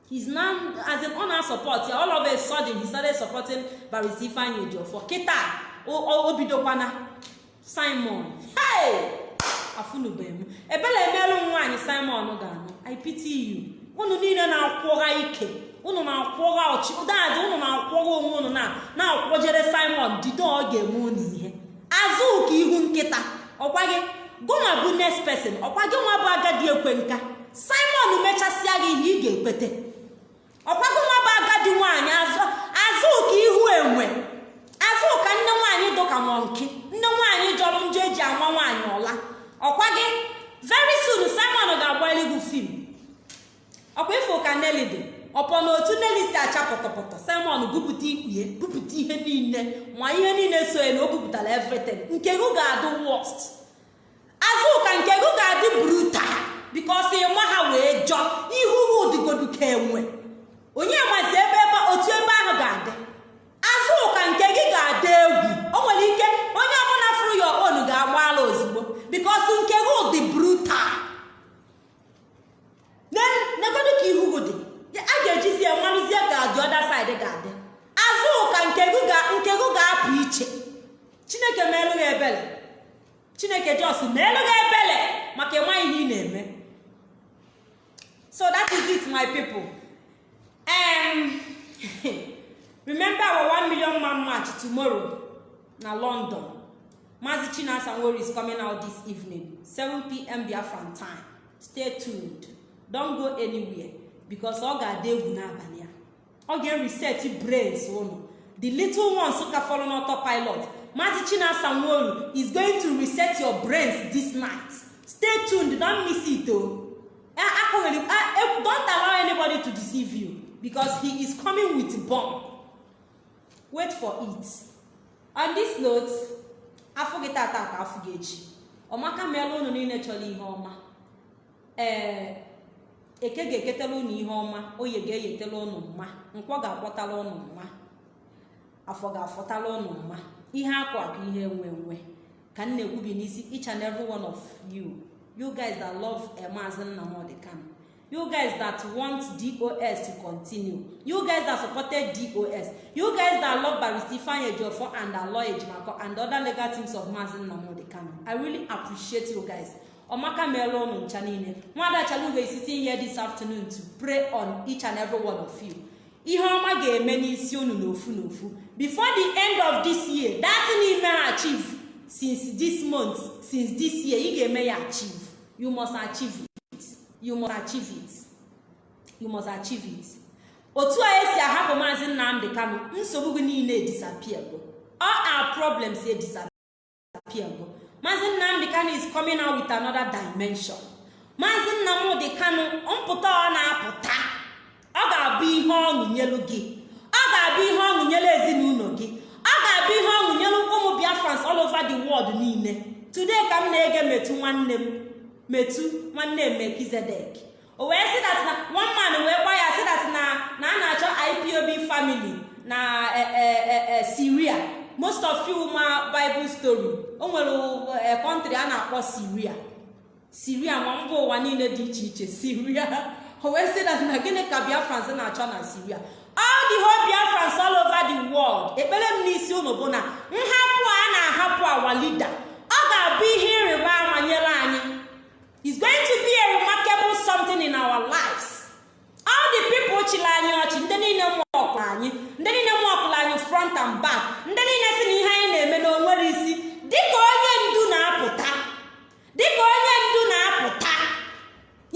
He's now as in ọ na-support ya all of a sudden he started supporting barista ifeanyi ejiofor kịta o bidokwana simon. Hey! Afụnube m ebele emelụ nwaanyị simon ga-anụ i pity you. Unu niile na-akwụgha ike. Unu na-akwụgha ọchị. Ụdaadị unu na-akwụgha onwe unu na na-akwụjere simon. Dido ọ ga-eme unu ihe. Azụ ka ihu nkịta. Ọkwa gị gụnwa bụ next person. Ọkwa gị nwa bụ agadi ekwe nka simon mechasịa gị ihe ị ga-ekwete ọkwa gị nwa bụ agadi nwaanyị. Azụ ka ihu enwe. Dụka mọnki nne nwaanyị jọrọ njọ eji anwa nwaanyị ọla. Ọkwa gị? Very soon simon ga-agba eluigwu fim. Ọkwa ifo ka neli dị. Ọpọ na otu neli si acha pọtọpọtọ. Simon bupụta ikpue bupụta ihe niile ma ihe niile so ya na o bupụtara everything. Nke gị ga-adị worst. Azụka nke gị ga-adị brutal bikos ịma ha wee jọọ ihu ụdịgodu ka enwe onye mazi ebe otu ebe ahụ ga-adị. Azụka nke gị ga-adị egwu. O nwere ike onye ọbụla fụrụ ya onu ga-agbaala ozugbo bikos nke gị dị brutal. Negodu ka ihu a ga-ejizi ya marụzie ka dị ọda saịdị ga-adị. Azụka nke gị ga-apụ iche. Chineke meelụ gị ebele. Chineke jos meelụ gị ebele maka ịma ihe ị na-eme. So that is it my people. Um, <laughs> remember our one million man march tomorrow na london. Mazi chinasa nwori is coming out this evening 7pm biafran time. Stay tuned. Don't go anywhere because ọ ga-adị egwu n'abalị a. Ọ ga-reset brains ụnụ. The little ones ka follow n'autopilot mazi chinasa nwori is going to reset your brains this night. Stay tuned don't miss it o don't allow anybody to deceive you because he is coming with bomb. Wait for it. On this note afọ gị tata ka afọ gị echi ọmaka meela unu niile chọrọ ihe ọma. Ee eke ga-eketela unu ihe ọma oye ga-eyetela unu mma nkwọ ga-akpọtala unu mma afọ ga-afọtala unu mma. Ihe akwa ka ihe enwe enwe ka m na-ekwubi n'isi each and every one of you. You guys that love Maazị Nnamdi Kanu. You guys that want dos to continue. You guys that supported dos you guys that love barrister ifeanyi ejiofor and aloy ejimako and other legal teams of Maazị Nnamdi Kanu. I really appreciate you guys. Ọmaka meela ụnụ ncha niile. Nwada chalugo is sitting this afternoon to pray on each and every one of you. Ihe ọma ga-eme n'isi unu n'ofu n'ofu. Before the end of this year that n'ime achieve since this month since this year ị ga-eme ya achieve. You must achieve you must achieve it. You must achieve it. Otu a esi ahapụ maazị nnamdị kano nsogbu gị niile disappear go. All our problems dey disappear go. Maazị nnamdị kano is coming out with another dimension. Maazị nnamdị kano mpụta ọ na-apụta ọ ga-abụ ihe ọṅụ gị. Ọ ga-abụ ihe ọṅụ nyelu ezinụlọ gị. Ọ ga-abụ ihe ọṅụ nyelu ụmụ biafrans all over the world niile. Today ka m na-ege metu nwanne m metu nwanne m mekizedek o wee sị dat na one man wee gwa ya sị dat na na a na-achọ ipob family na eh, eh, eh, syria. Most of you ma bible story. O nwere country a na-akpọ syria. Syria ma mba ụwa niile dị iche iche syria. <laughs> O wee sị dat na gịnị ka biafrans na-achọ na syria? All the whole biafrans all over the world ekpere m n'isi unu bụ na nhapụ a na-ahapụ awa leader. Ọ ga-abụ ihe ịrịba ama nyere anyị. Is going to be a remarkable something in our lives. All the people chịrị anyị ọchị ndị niile mụọkụrụ anyị ndị niile mụọkụrụ anyị front and back ndị niile si na ihe anyị na-eme na o nwere isi dịka onye ndu na-apụta dịka onye ndu na-apụta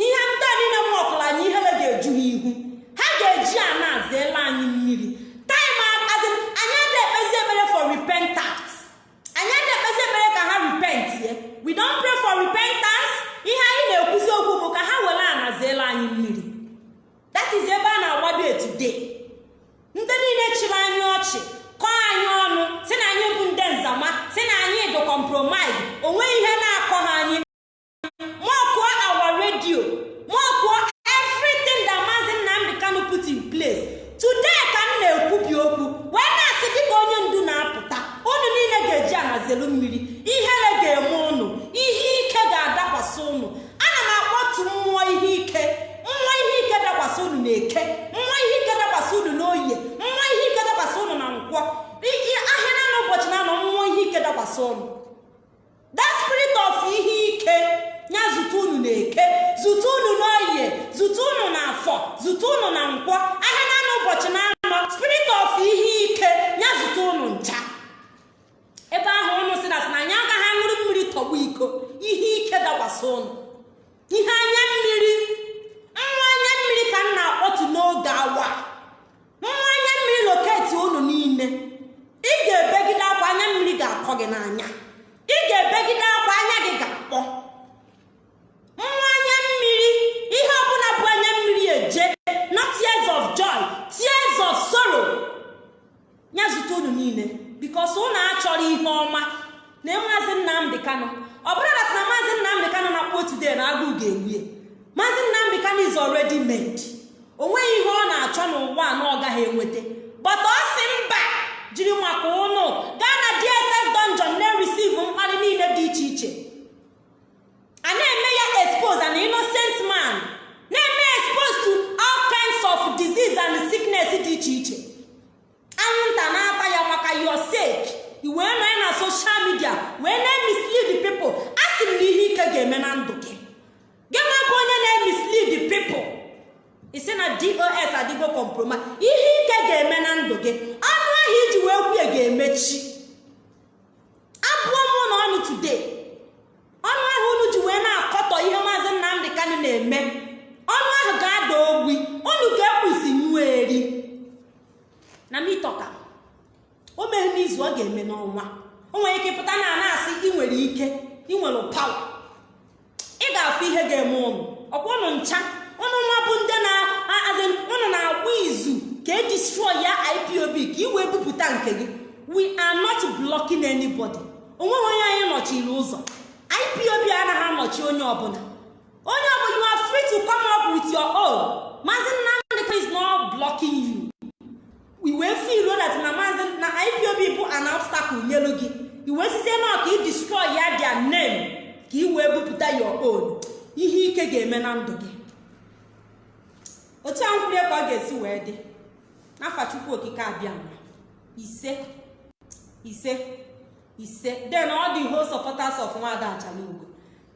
ihe ndị niile mụọkụrụ anyị ihere ga-eju ha ihu ha ga-eji a na-azaela anyị mmiri taim azị anyị ada ekpezi ekpere for repentance anyị ada ekpezi ekpere ka ha repentie we don't pray for repentance ihe anyị na-ekwuzi okwu bụ ka ha were anaziela anyị mmiri that is ebe a na-agbado today. Ndị niile chịrị anyị ọchị kọọ anyị ọnụ si na anyị bụ ndị nzama si na anyị dị compromise. Onwe ihe na-akọ ha anyị. Mọkụọ our radio mọkụọ everything that maazị nnamdị kanu put in place. Today ka m na-ekwubi okwu wee na-asị dịka onye ndu na-apụta unu niile ga-eji ahazelu mmiri. Ihere ga-eme unu ihe ike ga-adakwasị unu ana m akpọtu mmụọ ihe ike mmụọ ihe ike dakwasị unu na eke mmụọ ihe ike dakwasị unu oye mmụọ ihe ike unu na nkwọ ahịa na ụbọchị na anọ mmụọ ihe ike dakwasị unu that of ihe ike ya zute unu na eke zute unu n'oye zute unu na afọ zute unu na nkwọ ahịa na n'ụbọchị na anọ spirit of ihe ike ya zute unu ncha. Ebe ahụ unu si na sị na anyị agaghị aṅụrụ mmiri tọgbu iko ihe ike dakwasị unu. Ihe anya mmiri nwa mmiri ka m na-akpọtu n'oge awa. Nwa anya mmiri loketi unu niile. Ị ga-ebegide akwa anya mmiri ga-akọ gị n'anya. Ị ga-ebegide akwa anya gị ga-akpọ. Nwa anya mmiri ihe ọbụla bụ anya mmiri eje not tears of joy tears of sorrow. Ya zute unu niile bikos unu achọrọ ihe ọma. Na maazị nnamdị kanụ ọ bụrụ na na maazị nnamdị kanụ na-akpọ otude na agụụ ga-egbu ya. Maazị nnamdị kanụ is already made. O nweghị ihe ọ na-achọ n'ụwa na ọ gaghị enweta. But ọ sị mba jiri maka ụnụ gaa na dss dungeon na-eresive mkparị niile dị iche iche. A na-eme ya expose an innocent man. Na-eme expose to all kinds of disease and sickness dị iche iche. Anwụnta na-ata ya maka your sake. I wee nọ na social media wee na-emislead people. A sị na ihe ike ga-eme na ndụ gị. Gị nwa bụ onye na-emislead people. Isi na dos adịgo compromise. Ihe ike ga-eme na ndụ gị. Ọnụ ahụ iji wee kwue ga-emechi. Abụọ m na ọnụ today. Ọnụ ahụ unu ji wee na-akọtọ ihe maazị nnamdị kanụ na-eme. Ọnụ ahụ ga-ada ogbi. Unu ga-ekpuzi nyuo eri. Na mitọka o meghe n'izu ọ ga-eme n'ọnwa. O nwere ike pụta na na-asị ị nwere ike. Ị nwere pawa ị ga-afụ ihe ga-eme ụnụ. Ọkwa ụnụ ncha. Ụnụ nwa bụ ndị na-azị ụnụ na-agba izu ka e destroy ya ipob ka ị wee bupụta nke gị. We are not blocking anybody. Onweghị onye anyị nọchiri ụzọ. Ipob anaghị anọchi onye ọbụla. Onye ọbụla you are free to come up with your own. Maazị nnamdị is not blocking you. I wee feel that na maazị na ipob bụ an nyelu gị. I wee site na ka ị destroy ya their name. Ka ị wee bupụta your own ihe ike ga-eme na ndụ gị. Otu a ka ọ ga-esi wee dị. N'afa chukwu okike abịa ise ise ise. Then all the whole supporters of nwada achalugo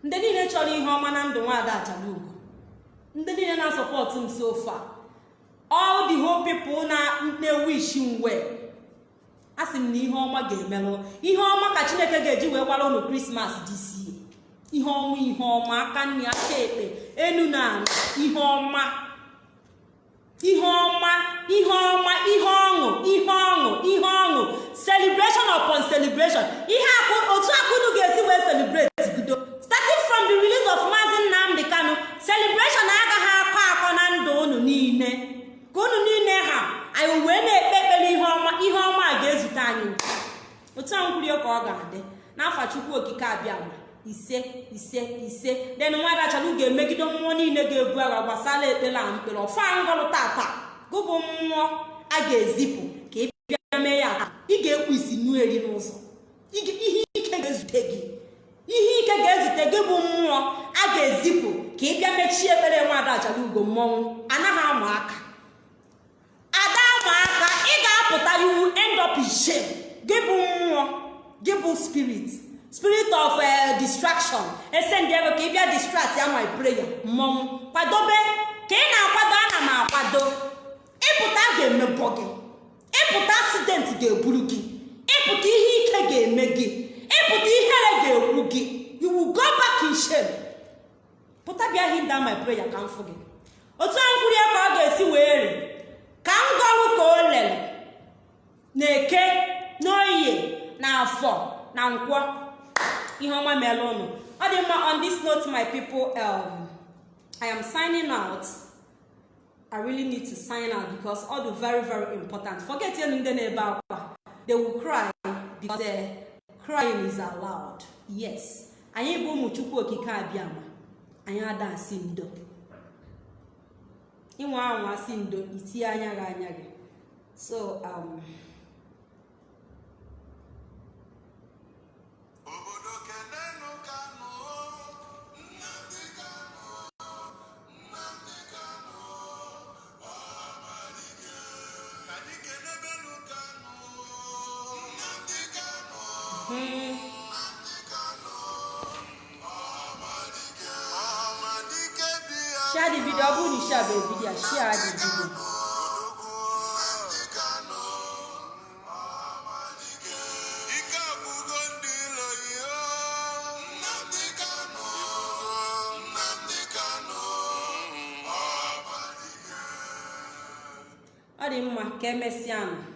ndị niile chọrọ ihe ọma na ndụ nwada achalugo ndị niile na-asọpọtụ m so far. All the whole people na na-wish m well. A sị m na ihe ọma ga-emelụ. Ihe ọma ka chineke ga-eji wee gbara ụnụ krismas dc ihe ọma ihe ọma aka nri aka ekpe enu na ala ihe ọma. Ihe ọma ihe ọma ihe ọṅụ ihe ọṅụ ihe ọṅụ. Celebration upon celebration. Ihe otu akụnụ ga-esi wee celebrate bido. Starting from the release of maazị nnamdị kanu celebration agaghị akọ akọ na ndụ unu niile. Ka unu niile ha anyị wee na-ekpe ekpere ihe ọma ihe ọma ga-ezute anyị. Otu a nkwurie ka ọ ga-adị. N'afa chukwu okike abịa. Ise ise ise. Den nwaada achọrọ ga-emegide mmụọ niile ga-ebu agha gbasara ekpere a mkpere ọfa ngọrụ tata gụbụ mmụọ a ga-ezipụ ka ị mee ya. Aka ị ga-ekpu isi nu eri n'ụzọ. Ihe ike ga-ezute gị. Bụ mmụọ a ga-ezipụ ka ị bịa mechie ekpere nwaada achọrọ ugo mmọnwụ. Anaghị ama aka. Ada ama aka ị ga-apụta iwu end up shame. Gị bụ mmụọ gị bụ spirit. Spirit of uh, distraction. Esend ego ka ị bịa distract ya my prayer. Mmọnwụ kwadobe ka ị na-akwado ana m akwado ịpụta ga-emebọ gị ịpụta accident ga-eburu gị ịpụta ihe ike ga-eme gị ịpụta ihere ga-ekwu gị will go back in shame. Pụta bịa hinda my prayer ka m fụ gị otu a nkwuri ka ọ ga-esi wee re ka m gọrụ ka o lere na eke n'oye na afọ na nkwọ. Ihe ọma meela ụnụ ọ dị mma on this note my people um, i am signing out. I really need to sign out because all the very very important. Forget elu ndị na-ebe akwa. They will cry because uh, crying is allowed. Yes. Anyị bụ ụmụ okike abịama. Anyị ada asị ndo. Inwe anwa asị ndo itinye anya gị anya gị. So um, Amalike. ọ